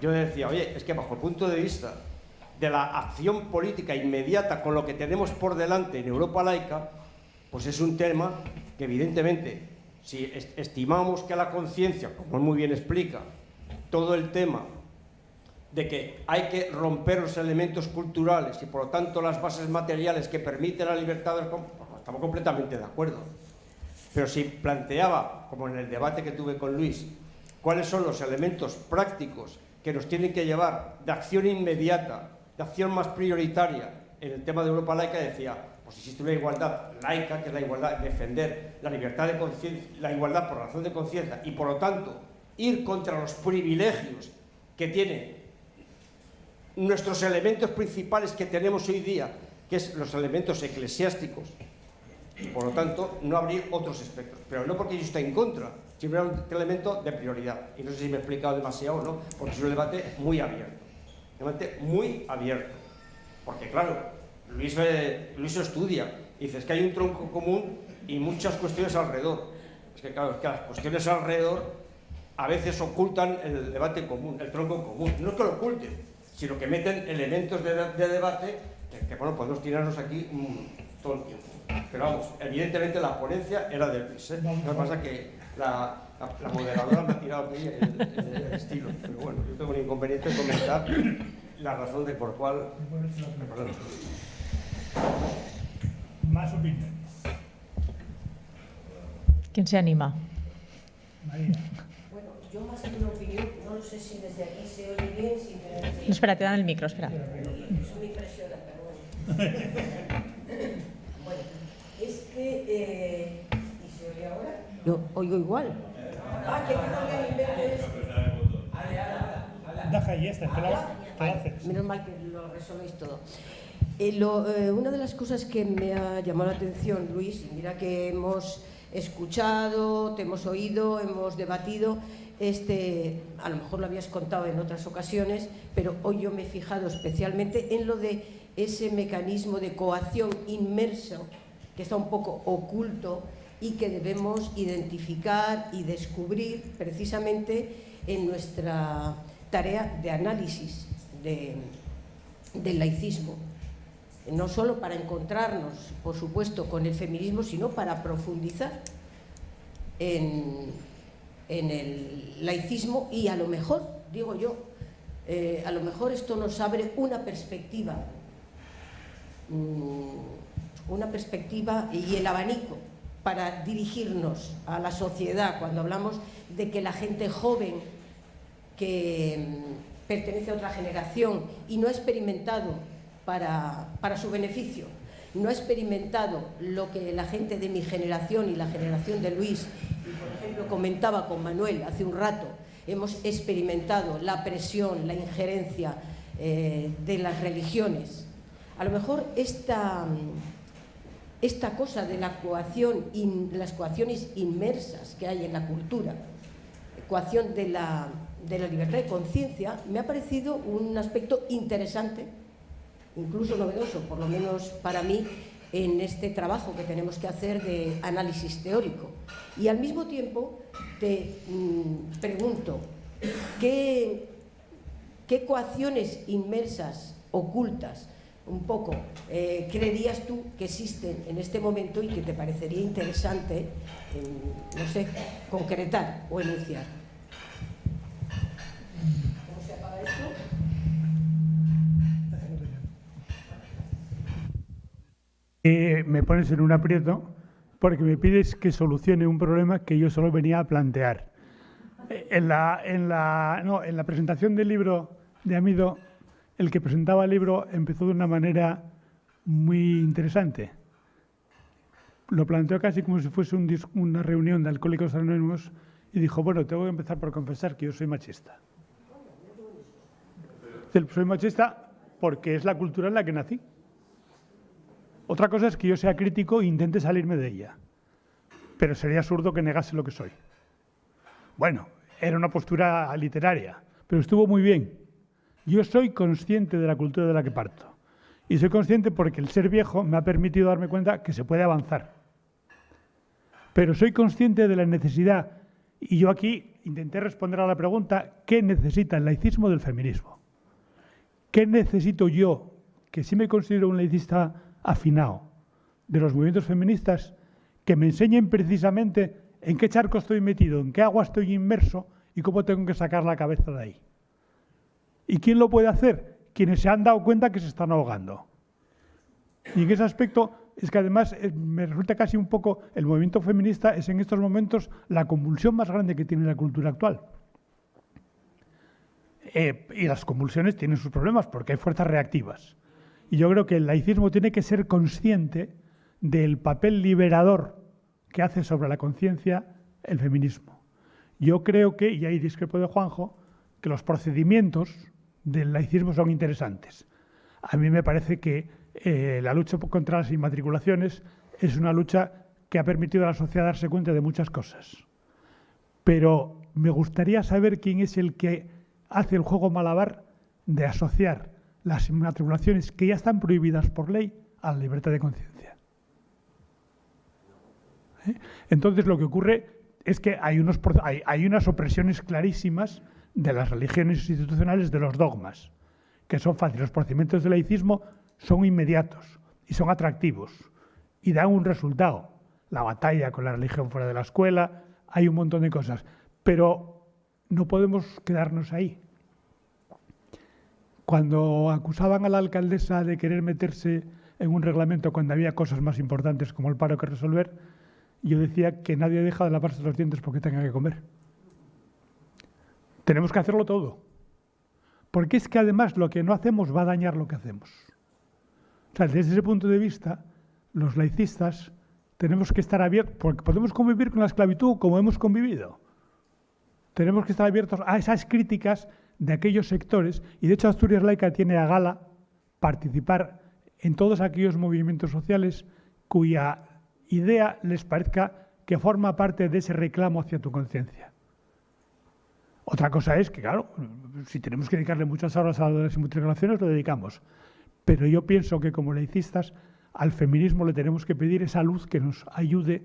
yo decía, oye, es que bajo el punto de vista de la acción política inmediata con lo que tenemos por delante en Europa laica, pues es un tema que evidentemente, si estimamos que la conciencia, como muy bien explica, todo el tema de que hay que romper los elementos culturales y por lo tanto las bases materiales que permiten la libertad del... Pues estamos completamente de acuerdo. Pero si planteaba, como en el debate que tuve con Luis, cuáles son los elementos prácticos que nos tienen que llevar de acción inmediata, de acción más prioritaria en el tema de Europa laica, decía, pues existe una igualdad laica, que es la igualdad, defender la libertad de conciencia, la igualdad por razón de conciencia y por lo tanto ir contra los privilegios que tienen nuestros elementos principales que tenemos hoy día, que es los elementos eclesiásticos, por lo tanto, no abrir otros espectros. Pero no porque yo esté en contra, sino un elemento de prioridad. Y no sé si me he explicado demasiado o no, porque es un debate muy abierto. Un debate muy abierto. Porque claro, Luis, Luis estudia. dice, es que hay un tronco común y muchas cuestiones alrededor. Es que claro, es que las cuestiones alrededor a veces ocultan el debate común, el tronco común. No es que lo oculten, sino que meten elementos de, debate que, bueno, podemos tirarnos aquí todo el tiempo. Pero vamos, evidentemente la ponencia era del PIS. ¿eh? Lo que pasa es que la, la, moderadora me ha tirado aquí el, el, estilo. Pero bueno, yo tengo un inconveniente en comentar la razón de por cuál... Más opiniones. ¿Quién se anima? María. Bueno, yo más que una opinión, no lo sé si desde aquí se oye bien, si me... No, espera, te dan el micro, espera. Eso me impresiona, pero bueno. que... Eh, ¿Y se oye ahora? Yo oigo igual. Ah, que no esto. Deja y esta, te haces. Menos mal que lo resolvéis todo. Eh, lo, eh, una de las cosas que me ha llamado la atención, Luis, mira que hemos escuchado, te hemos oído, hemos debatido, este, a lo mejor lo habías contado en otras ocasiones, pero hoy yo me he fijado especialmente en lo de ese mecanismo de coacción inmerso que está un poco oculto y que debemos identificar y descubrir precisamente en nuestra tarea de análisis del laicismo. No solo para encontrarnos, por supuesto, con el feminismo, sino para profundizar en, el laicismo y a lo mejor, digo yo, eh, a lo mejor esto nos abre una perspectiva mm, una perspectiva y el abanico para dirigirnos a la sociedad cuando hablamos de que la gente joven que mm, pertenece a otra generación y no ha experimentado para, para su beneficio, no ha experimentado lo que la gente de mi generación y la generación de Luis, y por ejemplo comentaba con Manuel hace un rato, hemos experimentado la presión, la injerencia eh, de las religiones. A lo mejor esta esta cosa de la coacción, las coacciones inmersas que hay en la cultura, coacción de la, de la libertad de conciencia, me ha parecido un aspecto interesante, incluso novedoso, por lo menos para mí, en este trabajo que tenemos que hacer de análisis teórico. Y al mismo tiempo te mm, pregunto, ¿qué, ¿qué coacciones inmersas, ocultas, un poco, eh, creerías tú que existen en este momento y que te parecería interesante, no sé, concretar o enunciar? ¿Cómo se apaga esto? Eh, me pones en un aprieto porque me pides que solucione un problema que yo solo venía a plantear. Eh, en la, en la, no, en la presentación del libro de Amido el que presentaba el libro empezó de una manera muy interesante. Lo planteó casi como si fuese una reunión de alcohólicos anónimos y dijo, bueno, tengo que empezar por confesar que yo soy machista. Soy machista porque es la cultura en la que nací. Otra cosa es que yo sea crítico e intente salirme de ella. Pero sería absurdo que negase lo que soy. Bueno, era una postura literaria, pero estuvo muy bien. Yo soy consciente de la cultura de la que parto. Y soy consciente porque el ser viejo me ha permitido darme cuenta que se puede avanzar. Pero soy consciente de la necesidad, y yo aquí intenté responder a la pregunta, ¿qué necesita el laicismo del feminismo? ¿Qué necesito yo, que sí me considero un laicista afinado, de los movimientos feministas, que me enseñen precisamente en qué charco estoy metido, en qué agua estoy inmerso y cómo tengo que sacar la cabeza de ahí? ¿Y quién lo puede hacer? Quienes se han dado cuenta que se están ahogando. Y en ese aspecto es que además eh, me resulta casi un poco, el movimiento feminista es en estos momentos la convulsión más grande que tiene la cultura actual. Eh, y las convulsiones tienen sus problemas porque hay fuerzas reactivas. Y yo creo que el laicismo tiene que ser consciente del papel liberador que hace sobre la conciencia el feminismo. Yo creo que, y ahí discrepo de Juanjo, que los procedimientos del laicismo son interesantes. A mí me parece que eh, la lucha contra las inmatriculaciones es una lucha que ha permitido a la sociedad darse cuenta de muchas cosas. Pero me gustaría saber quién es el que hace el juego malabar de asociar las inmatriculaciones que ya están prohibidas por ley a la libertad de conciencia. ¿Eh? Entonces lo que ocurre es que hay, unos, hay, unas opresiones clarísimas de las religiones institucionales de los dogmas, que son fáciles. Los procedimientos del laicismo son inmediatos y son atractivos y dan un resultado. La batalla con la religión fuera de la escuela, hay un montón de cosas, pero no podemos quedarnos ahí. Cuando acusaban a la alcaldesa de querer meterse en un reglamento cuando había cosas más importantes como el paro que resolver, yo decía que nadie deja de lavarse los dientes porque tenga que comer. Tenemos que hacerlo todo. Porque es que además lo que no hacemos va a dañar lo que hacemos. O sea, desde ese punto de vista, los laicistas tenemos que estar abiertos, porque podemos convivir con la esclavitud como hemos convivido. Tenemos que estar abiertos a esas críticas de aquellos sectores, y de hecho Asturias Laica tiene a gala participar en todos aquellos movimientos sociales cuya idea les parezca que forma parte de ese reclamo hacia tu conciencia. Otra cosa es que, claro, si tenemos que dedicarle muchas horas a las inmatriculaciones, lo dedicamos. Pero yo pienso que como laicistas al feminismo le tenemos que pedir esa luz que nos ayude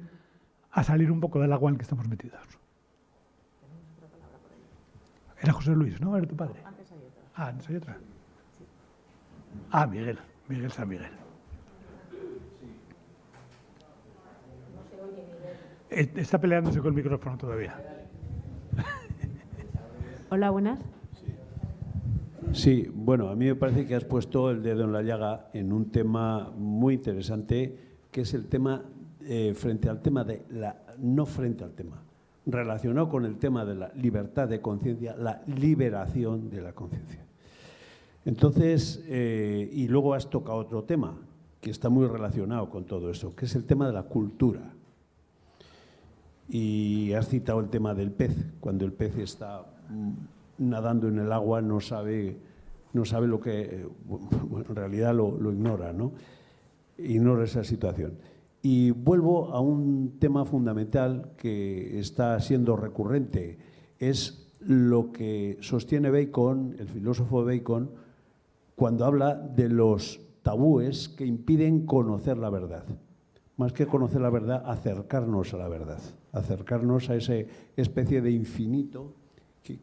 a salir un poco del agua en que estamos metidos. Era José Luis, ¿no? Era tu padre. Antes hay otra. Ah, antes hay otra. Ah, Miguel, Miguel San Miguel. Eh, está peleándose con el micrófono todavía. Hola, buenas. Sí, bueno, a mí me parece que has puesto el dedo en la llaga en un tema muy interesante, que es el tema eh, frente al tema de la, no frente al tema, relacionado con el tema de la libertad de conciencia, la liberación de la conciencia. Entonces, eh, y luego has tocado otro tema que está muy relacionado con todo eso, que es el tema de la cultura. Y has citado el tema del pez, cuando el pez está mm, nadando en el agua no sabe, no sabe lo que, bueno, en realidad lo, ignora, ¿no? Ignora esa situación. Y vuelvo a un tema fundamental que está siendo recurrente, es lo que sostiene Bacon, el filósofo Bacon, cuando habla de los tabúes que impiden conocer la verdad. Más que conocer la verdad, acercarnos a la verdad, acercarnos a esa especie de infinito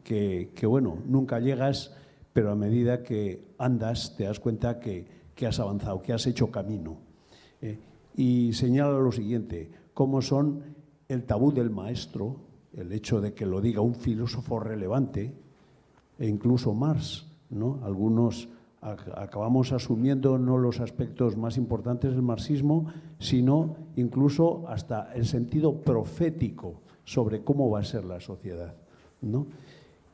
que, bueno, nunca llegas, pero a medida que andas te das cuenta que, has avanzado, que has hecho camino. Eh, y señala lo siguiente, cómo son el tabú del maestro, el hecho de que lo diga un filósofo relevante, e incluso Marx, ¿no? Algunos acabamos asumiendo no los aspectos más importantes del marxismo, sino incluso hasta el sentido profético sobre cómo va a ser la sociedad. ¿no?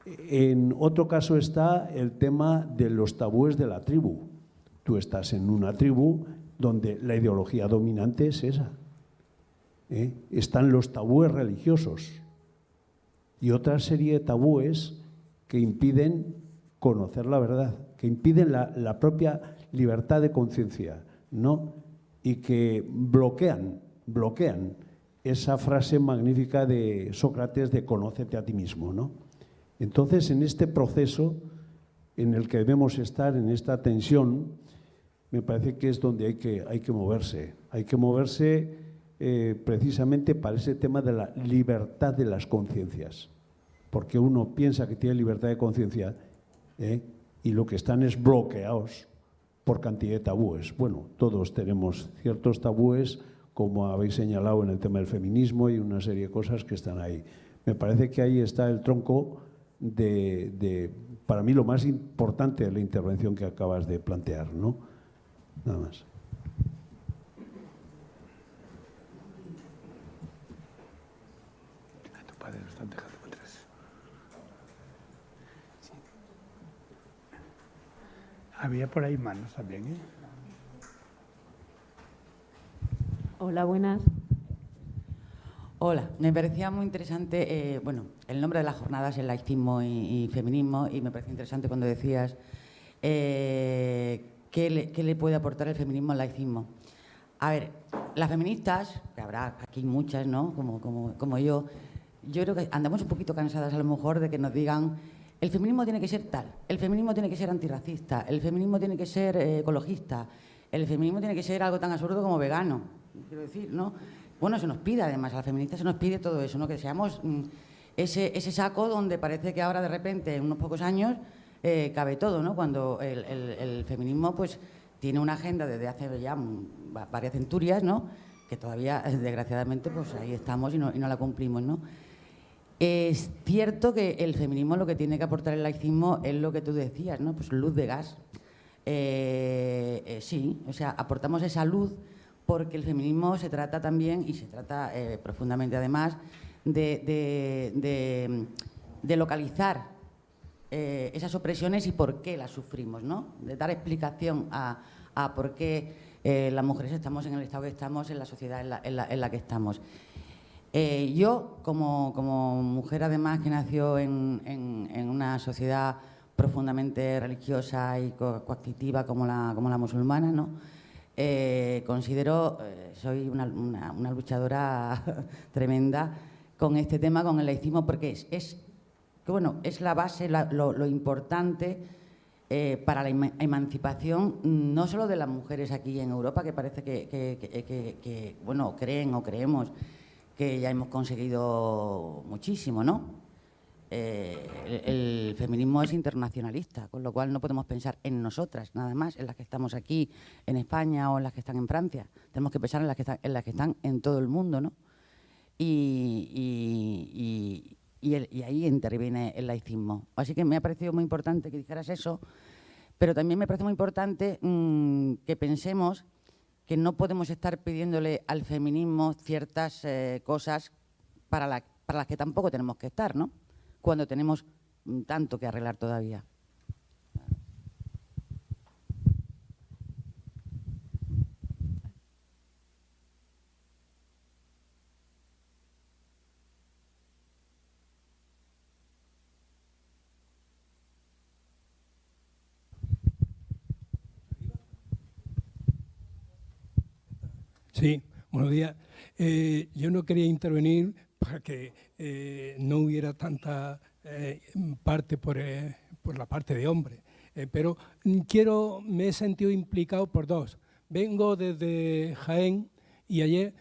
En otro caso está el tema de los tabúes de la tribu. Tú estás en una tribu donde la ideología dominante es esa. ¿eh? Están los tabúes religiosos y otra serie de tabúes que impiden conocer la verdad, que impiden la, propia libertad de conciencia, ¿no? Y que bloquean, bloquean esa frase magnífica de Sócrates de conócete a ti mismo, ¿no? Entonces, en este proceso en el que debemos estar, en esta tensión, me parece que es donde hay que, hay que moverse. Hay que moverse eh, precisamente para ese tema de la libertad de las conciencias. Porque uno piensa que tiene libertad de conciencia ¿eh? y lo que están es bloqueados por cantidad de tabúes. Bueno, todos tenemos ciertos tabúes, como habéis señalado en el tema del feminismo y una serie de cosas que están ahí. Me parece que ahí está el tronco de, para mí, lo más importante de la intervención que acabas de plantear, ¿no? Nada más. Había por ahí manos también, ¿eh? Hola, buenas. Hola, me parecía muy interesante, eh, bueno, el nombre de las jornadas es laicismo y, feminismo y me parece interesante cuando decías eh, ¿qué, le, puede aportar el feminismo al laicismo. A ver, las feministas, que habrá aquí muchas, ¿no? Como, como, como yo, yo creo que andamos un poquito cansadas a lo mejor de que nos digan el feminismo tiene que ser tal, el feminismo tiene que ser antirracista, el feminismo tiene que ser eh, ecologista, el feminismo tiene que ser algo tan absurdo como vegano, quiero decir, ¿no? Bueno, se nos pide además, a las feministas se nos pide todo eso, ¿no? Que seamos mm, ese, ese, saco donde parece que ahora de repente, en unos pocos años, eh, cabe todo, ¿no? Cuando el, feminismo pues tiene una agenda desde hace ya varias centurias, ¿no? Que todavía, desgraciadamente, pues ahí estamos y no, la cumplimos, ¿no? Es cierto que el feminismo lo que tiene que aportar el laicismo es lo que tú decías, ¿no? Pues luz de gas. Eh, eh, sí, o sea, aportamos esa luz porque el feminismo se trata también, y se trata profundamente además, de, localizar esas opresiones y por qué las sufrimos, ¿no? De dar explicación a, por qué las mujeres estamos en el estado que estamos, en la sociedad en la que estamos. Eh, yo, como, mujer además que nació en, una sociedad profundamente religiosa y coactiva como la, musulmana, ¿no? Eh, considero, eh, soy una, luchadora tremenda con este tema, con el laicismo, porque es, bueno, es la base, lo, importante para la emancipación, no solo de las mujeres aquí en Europa, que parece que, que bueno, creen o creemos que ya hemos conseguido muchísimo, ¿no? Eh, el, feminismo es internacionalista, con lo cual no podemos pensar en nosotras, nada más, en las que estamos aquí, en España o en las que están en Francia. Tenemos que pensar en las que están en, las que están en todo el mundo, ¿no? Y, ahí interviene el laicismo. Así que me ha parecido muy importante que dijeras eso, pero también me parece muy importante mm, que pensemos que no podemos estar pidiéndole al feminismo ciertas eh, cosas para, para las que tampoco tenemos que estar, ¿no? Cuando tenemos mm, tanto que arreglar todavía. Sí, buenos días. Eh, yo no quería intervenir para que eh, no hubiera tanta eh, parte por, la parte de hombre, pero quiero, me he sentido implicado por dos. Vengo desde Jaén y ayer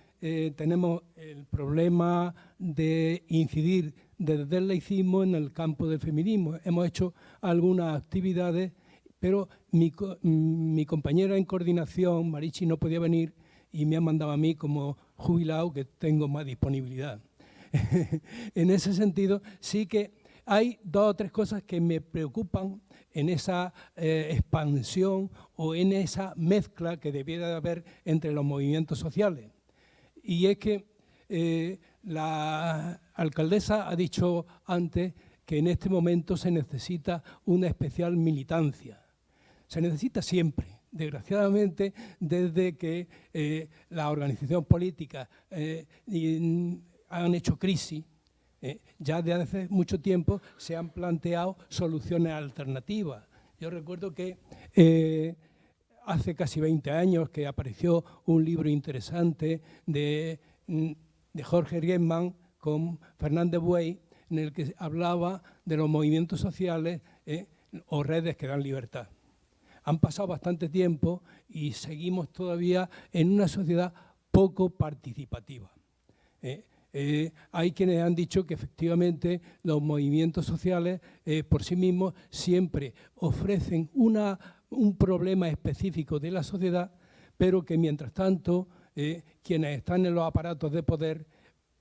tenemos el problema de incidir desde el laicismo en el campo del feminismo. Hemos hecho algunas actividades, pero mi, mi compañera en coordinación, Marichi, no podía venir y me han mandado a mí como jubilado que tengo más disponibilidad. en ese sentido, sí que hay dos o tres cosas que me preocupan en esa eh, expansión o en esa mezcla que debiera de haber entre los movimientos sociales. Y es que eh, la alcaldesa ha dicho antes que en este momento se necesita una especial militancia. Se necesita siempre, desgraciadamente, desde que eh, las organizaciones políticas eh, han hecho crisis, eh, ya desde hace mucho tiempo se han planteado soluciones alternativas. Yo recuerdo que hace casi 20 años que apareció un libro interesante de, de Jorge Riesman con Fernández Buey, en el que hablaba de los movimientos sociales o redes que dan libertad. Han pasado bastante tiempo y seguimos todavía en una sociedad poco participativa. ¿eh? Eh, hay quienes han dicho que efectivamente los movimientos sociales eh, por sí mismos siempre ofrecen una, un problema específico de la sociedad, pero que mientras tanto quienes están en los aparatos de poder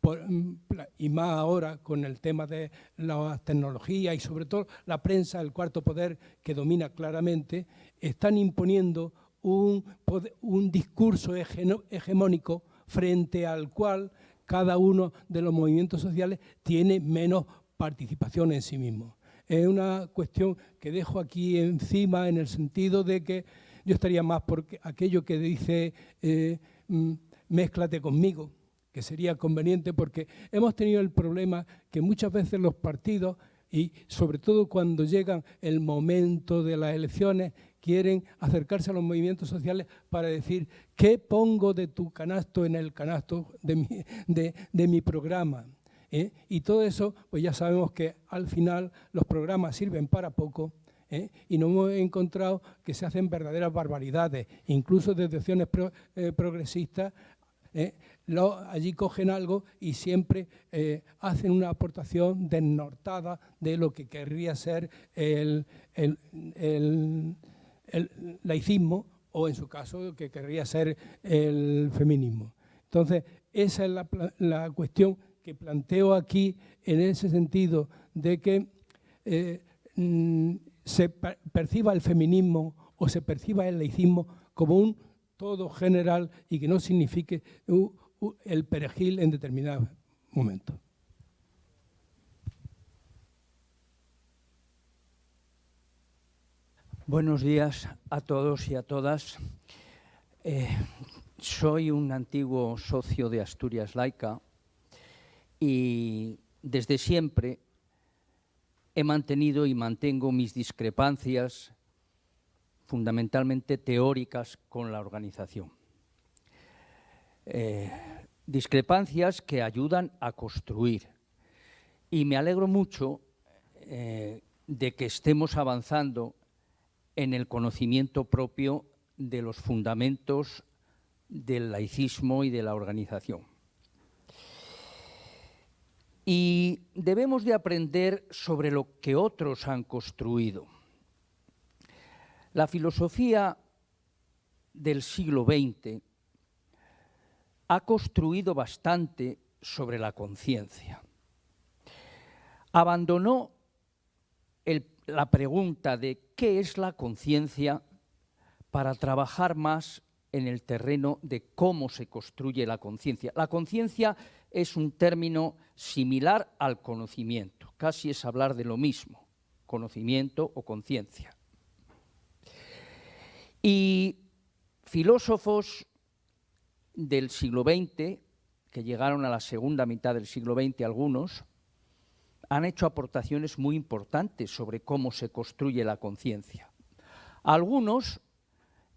mm, y más ahora con el tema de las tecnologías y sobre todo la prensa, el cuarto poder que domina claramente, están imponiendo un, un discurso hegemónico frente al cual cada uno de los movimientos sociales tiene menos participación en sí mismo. Es una cuestión que dejo aquí encima en el sentido de que yo estaría más por aquello que dice eh, mm, mézclate conmigo, que sería conveniente porque hemos tenido el problema que muchas veces los partidos y sobre todo cuando llega el momento de las elecciones quieren acercarse a los movimientos sociales para decir qué pongo de tu canasto en el canasto de mi, programa. ¿eh? Y todo eso, pues ya sabemos que al final los programas sirven para poco ¿eh? y no hemos encontrado que se hacen verdaderas barbaridades, incluso desde opciones eh, progresistas allí cogen algo y siempre hacen una aportación desnortada de lo que querría ser el, laicismo o en su caso que querría ser el feminismo. Entonces, esa es la, cuestión que planteo aquí en ese sentido de que eh, mm, se perciba el feminismo o se perciba el laicismo como un todo general y que no signifique el perejil en determinado momento. Buenos días a todos y a todas. Eh, soy un antiguo socio de Asturias Laica y desde siempre he mantenido y mantengo mis discrepancias fundamentalmente teóricas con la organización. Eh, discrepancias que ayudan a construir. Y me alegro mucho eh, de que estemos avanzando en el conocimiento propio de los fundamentos del laicismo y de la organización. Y debemos de aprender sobre lo que otros han construido. La filosofía del siglo XX ha construido bastante sobre la conciencia. Abandonó la pregunta de qué es la conciencia para trabajar más en el terreno de cómo se construye la conciencia. La conciencia es un término similar al conocimiento, casi es hablar de lo mismo, conocimiento o conciencia. Y filósofos del siglo XX, que llegaron a la segunda mitad del siglo XX algunos, han hecho aportaciones muy importantes sobre cómo se construye la conciencia. Algunos,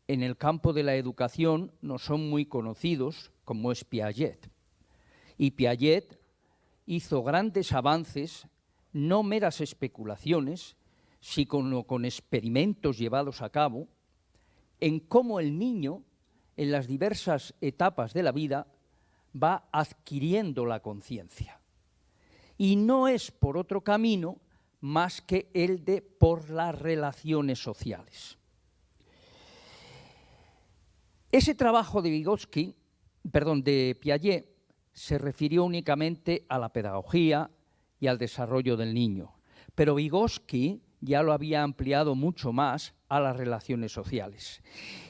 en el campo de la educación, no son muy conocidos, como es Piaget. Y Piaget hizo grandes avances, no meras especulaciones, sino con experimentos llevados a cabo, en cómo el niño, en las diversas etapas de la vida, va adquiriendo la conciencia y no es por otro camino más que el de por las relaciones sociales. Ese trabajo de Vygotsky, perdón, de Piaget, se refirió únicamente a la pedagogía y al desarrollo del niño, pero Vygotsky ya lo había ampliado mucho más a las relaciones sociales.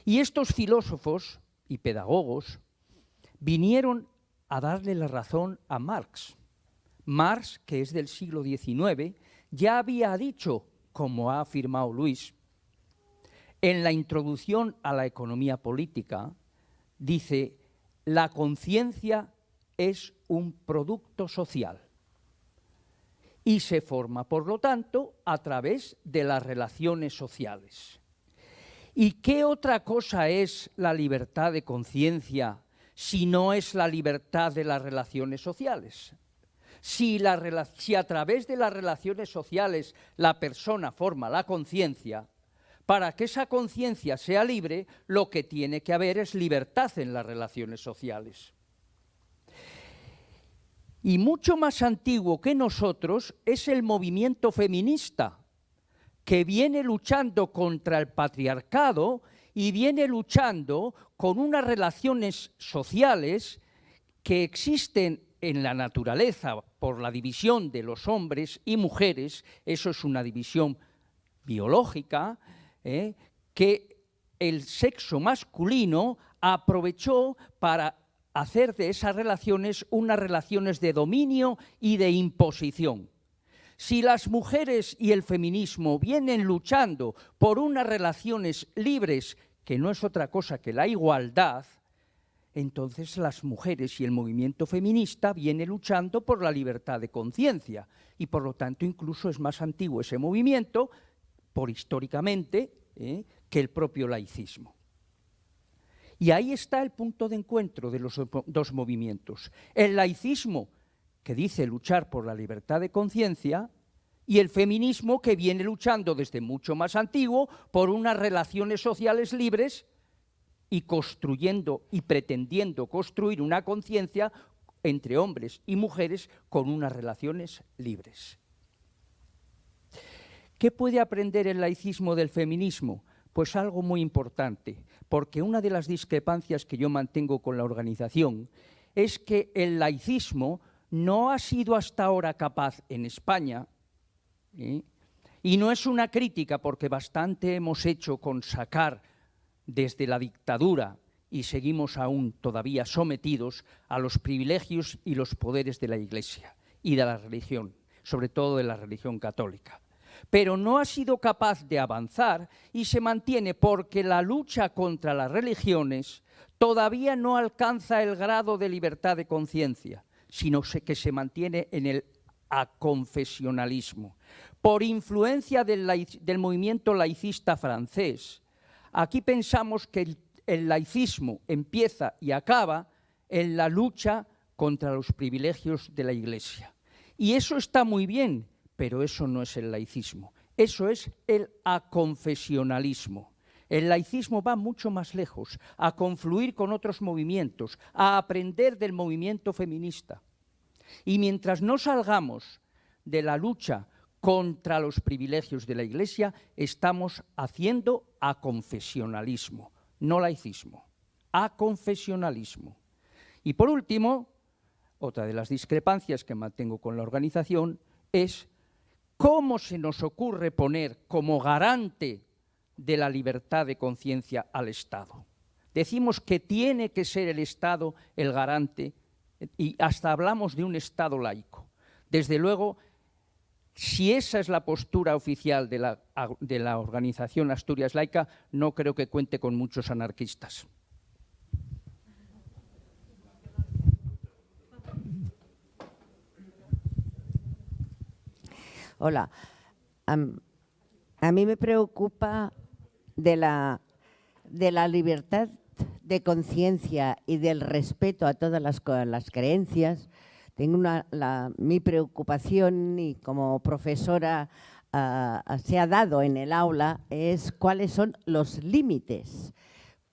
Y estos filósofos y pedagogos vinieron a darle la razón a Marx Marx, que es del siglo XIX, ya había dicho, como ha afirmado Luis, en la introducción a la economía política, dice, la conciencia es un producto social y se forma, por lo tanto, a través de las relaciones sociales. ¿Y qué otra cosa es la libertad de conciencia si no es la libertad de las relaciones sociales? Si, a través de las relaciones sociales la persona forma la conciencia, Para que esa conciencia sea libre, lo que tiene que haber es libertad en las relaciones sociales. Y mucho más antiguo que nosotros es el movimiento feminista, que viene luchando contra el patriarcado y viene luchando con unas relaciones sociales que existen en la naturaleza por la división de los hombres y mujeres, eso es una división biológica, ¿eh? que el sexo masculino aprovechó para hacer de esas relaciones unas relaciones de dominio y de imposición. Si las mujeres y el feminismo vienen luchando por unas relaciones libres, que no es otra cosa que la igualdad, entonces las mujeres y el movimiento feminista viene luchando por la libertad de conciencia y por lo tanto incluso es más antiguo ese movimiento, por históricamente, ¿eh? que el propio laicismo. Y ahí está el punto de encuentro de los dos movimientos. El laicismo, que dice luchar por la libertad de conciencia, y el feminismo, que viene luchando desde mucho más antiguo por unas relaciones sociales libres y construyendo y pretendiendo construir una conciencia entre hombres y mujeres con unas relaciones libres. ¿Qué puede aprender el laicismo del feminismo? Pues algo muy importante, porque una de las discrepancias que yo mantengo con la organización es que el laicismo no ha sido hasta ahora capaz en España, y no es una crítica porque bastante hemos hecho con sacar desde la dictadura y seguimos aún todavía sometidos a los privilegios y los poderes de la Iglesia y de la religión, sobre todo de la religión católica. Pero no ha sido capaz de avanzar y se mantiene porque la lucha contra las religiones todavía no alcanza el grado de libertad de conciencia, sino que se mantiene en el aconfesionalismo. Por influencia del, movimiento laicista francés, Aquí pensamos que el, laicismo empieza y acaba en la lucha contra los privilegios de la Iglesia. Y eso está muy bien, pero eso no es el laicismo. Eso es el aconfesionalismo. El laicismo va mucho más lejos, a confluir con otros movimientos, a aprender del movimiento feminista. Y mientras no salgamos de la lucha contra los privilegios de la Iglesia, estamos haciendo aconfesionalismo, no laicismo, aconfesionalismo. Y por último, otra de las discrepancias que mantengo con la organización es cómo se nos ocurre poner como garante de la libertad de conciencia al Estado. Decimos que tiene que ser el Estado el garante y hasta hablamos de un Estado laico. Desde luego, si esa es la postura oficial de la, organización Asturias Laica, no creo que cuente con muchos anarquistas. Hola. a mí me preocupa de la, de la libertad de conciencia y del respeto a todas las, las creencias, tengo una, mi preocupación y como profesora ah, se ha dado en el aula es cuáles son los límites,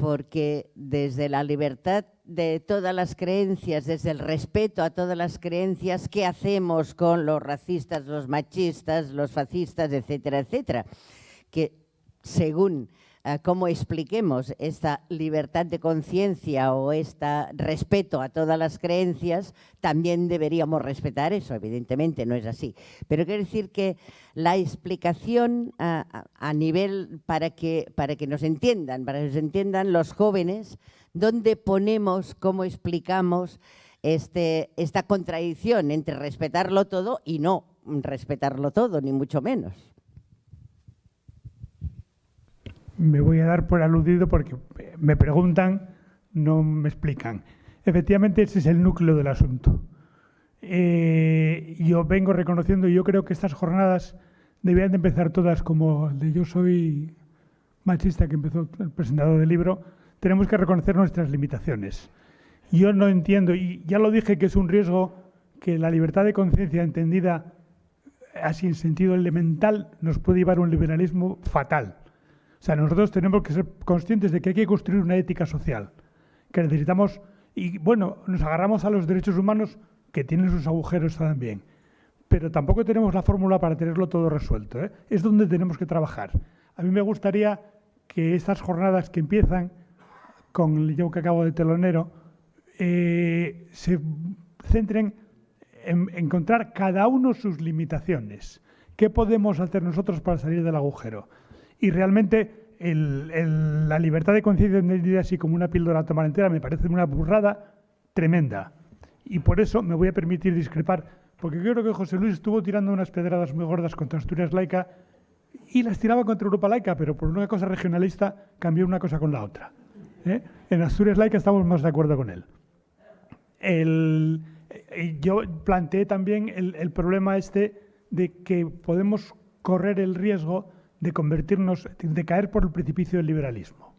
porque desde la libertad de todas las creencias, desde el respeto a todas las creencias, ¿qué hacemos con los racistas, los machistas, los fascistas, etcétera, etcétera? Que según cómo expliquemos esta libertad de conciencia o este respeto a todas las creencias, también deberíamos respetar eso, evidentemente no es así. Pero quiero decir que la explicación a, nivel para que, para que nos entiendan, para que nos entiendan los jóvenes, dónde ponemos, cómo explicamos este, esta contradicción entre respetarlo todo y no respetarlo todo, ni mucho menos. Me voy a dar por aludido porque me preguntan, no me explican. Efectivamente, ese es el núcleo del asunto. Eh, yo vengo reconociendo, y yo creo que estas jornadas debían de empezar todas como el de Yo soy machista, que empezó el presentador del libro, tenemos que reconocer nuestras limitaciones. Yo no entiendo, y ya lo dije que es un riesgo que la libertad de conciencia entendida así en sentido elemental nos puede llevar a un liberalismo fatal O sea, nosotros tenemos que ser conscientes de que hay que construir una ética social, que necesitamos, y bueno, nos agarramos a los derechos humanos que tienen sus agujeros también, pero tampoco tenemos la fórmula para tenerlo todo resuelto. ¿eh? Es donde tenemos que trabajar. A mí me gustaría que estas jornadas que empiezan con el yo que acabo de telonero eh, se centren en encontrar cada uno sus limitaciones. ¿Qué podemos hacer nosotros para salir del agujero? Y realmente la libertad de conciencia entendida así como una píldora a tomar entera me parece una burrada tremenda. Y por eso me voy a permitir discrepar, porque creo que José Luis estuvo tirando unas pedradas muy gordas contra Asturias laica y las tiraba contra Europa laica, pero por una cosa regionalista cambió una cosa con la otra. ¿eh? En Asturias laica estamos más de acuerdo con él. El, yo planteé también el, problema este de que podemos correr el riesgo de convertirnos, de caer por el precipicio del liberalismo.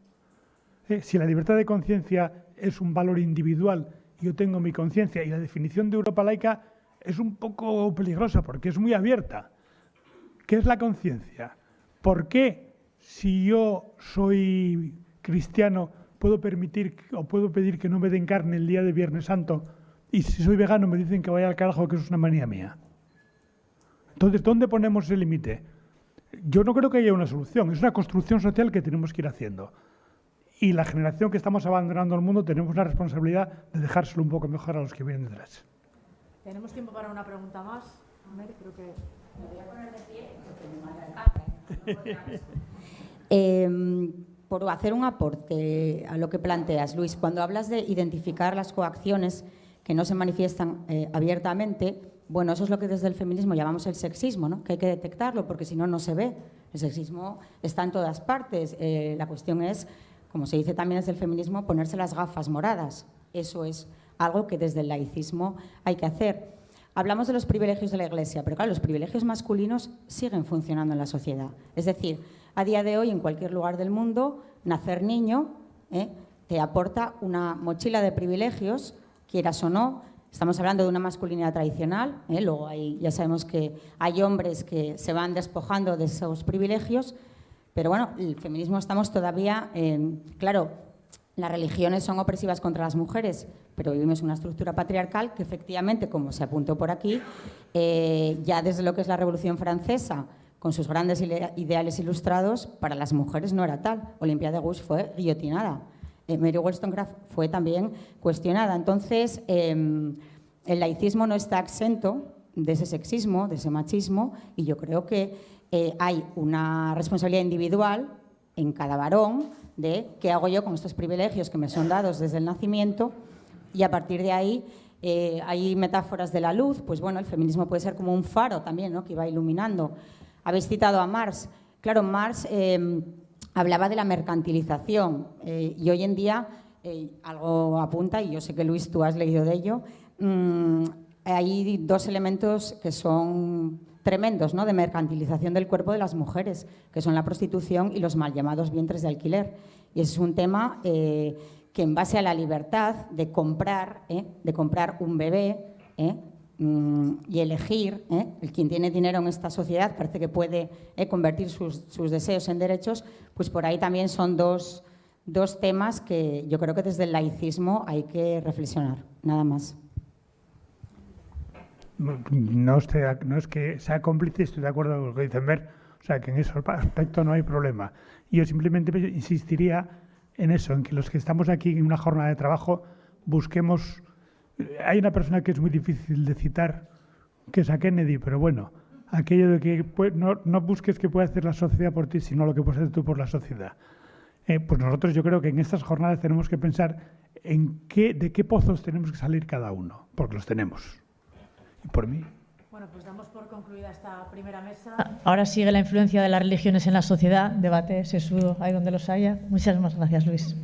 ¿Eh? Si la libertad de conciencia es un valor individual, yo tengo mi conciencia y la definición de Europa laica es un poco peligrosa porque es muy abierta. ¿Qué es la conciencia? ¿Por qué si yo soy cristiano puedo permitir o puedo pedir que no me den carne el día de Viernes Santo y si soy vegano me dicen que vaya al carajo que es una manía mía? Entonces, ¿dónde ponemos el límite? Yo no creo que haya una solución, es una construcción social que tenemos que ir haciendo. Y la generación que estamos abandonando al mundo tenemos la responsabilidad de dejárselo un poco mejor a los que vienen detrás. Tenemos tiempo para una pregunta más. A ver, creo que... Me voy a poner de pie eh, por hacer un aporte a lo que planteas, Luis, cuando hablas de identificar las coacciones que no se manifiestan eh, abiertamente, bueno, eso es lo que desde el feminismo llamamos el sexismo, ¿no? que hay que detectarlo porque si no, no se ve. El sexismo está en todas partes. Eh, la cuestión es, como se dice también desde el feminismo, ponerse las gafas moradas. Eso es algo que desde el laicismo hay que hacer. Hablamos de los privilegios de la Iglesia, pero claro, los privilegios masculinos siguen funcionando en la sociedad. Es decir, a día de hoy, en cualquier lugar del mundo, nacer niño ¿eh? te aporta una mochila de privilegios, quieras o no. Estamos hablando de una masculinidad tradicional, ¿eh? luego ya sabemos que hay hombres que se van despojando de esos privilegios, pero bueno, el feminismo estamos todavía. Claro, las religiones son opresivas contra las mujeres, pero vivimos una estructura patriarcal que efectivamente, como se apuntó por aquí, eh, ya desde lo que es la Revolución Francesa, con sus grandes ideales ilustrados, para las mujeres no era tal. Olimpia de Gouges fue guillotinada. Eh, Mary Wollstonecraft fue también cuestionada. Entonces, em, el laicismo no está exento de ese sexismo, de ese machismo, y yo creo que eh, hay una responsabilidad individual en cada varón de qué hago yo con estos privilegios que me son dados desde el nacimiento, y a partir de ahí eh, hay metáforas de la luz, pues bueno, el feminismo puede ser como un faro también, ¿no? que va iluminando habéis citado a Marx. Claro, Marx em, hablaba de la mercantilización eh, y hoy en día eh, algo apunta, y yo sé que Luis tú has leído de ello, mm, hay dos elementos que son tremendos ¿no? de mercantilización del cuerpo de las mujeres, que son la prostitución y los mal llamados vientres de alquiler. Y es un tema eh, que en base a la libertad de comprar, de comprar un bebé, y elegir, ¿eh? el quien tiene dinero en esta sociedad parece que puede ¿eh? convertir sus, deseos en derechos, pues por ahí también son dos, dos temas que yo creo que desde el laicismo hay que reflexionar, nada más. No, es que sea cómplice, estoy de acuerdo con lo que dicen Ver, o sea que en ese aspecto no hay problema. Yo simplemente insistiría en eso, en que los que estamos aquí en una jornada de trabajo busquemos hay una persona que es muy difícil de citar, que es a Kennedy, pero bueno, aquello de que no, no busques que pueda hacer la sociedad por ti, sino lo que puedes hacer tú por la sociedad. Eh, pues nosotros yo creo que en estas jornadas tenemos que pensar en qué, de qué pozos tenemos que salir cada uno, porque los tenemos. Y por mí. Bueno, pues damos por concluida esta primera mesa. Ahora sigue la influencia de las religiones en la sociedad, debate sesudo, ahí donde los haya. Muchas gracias, Luis.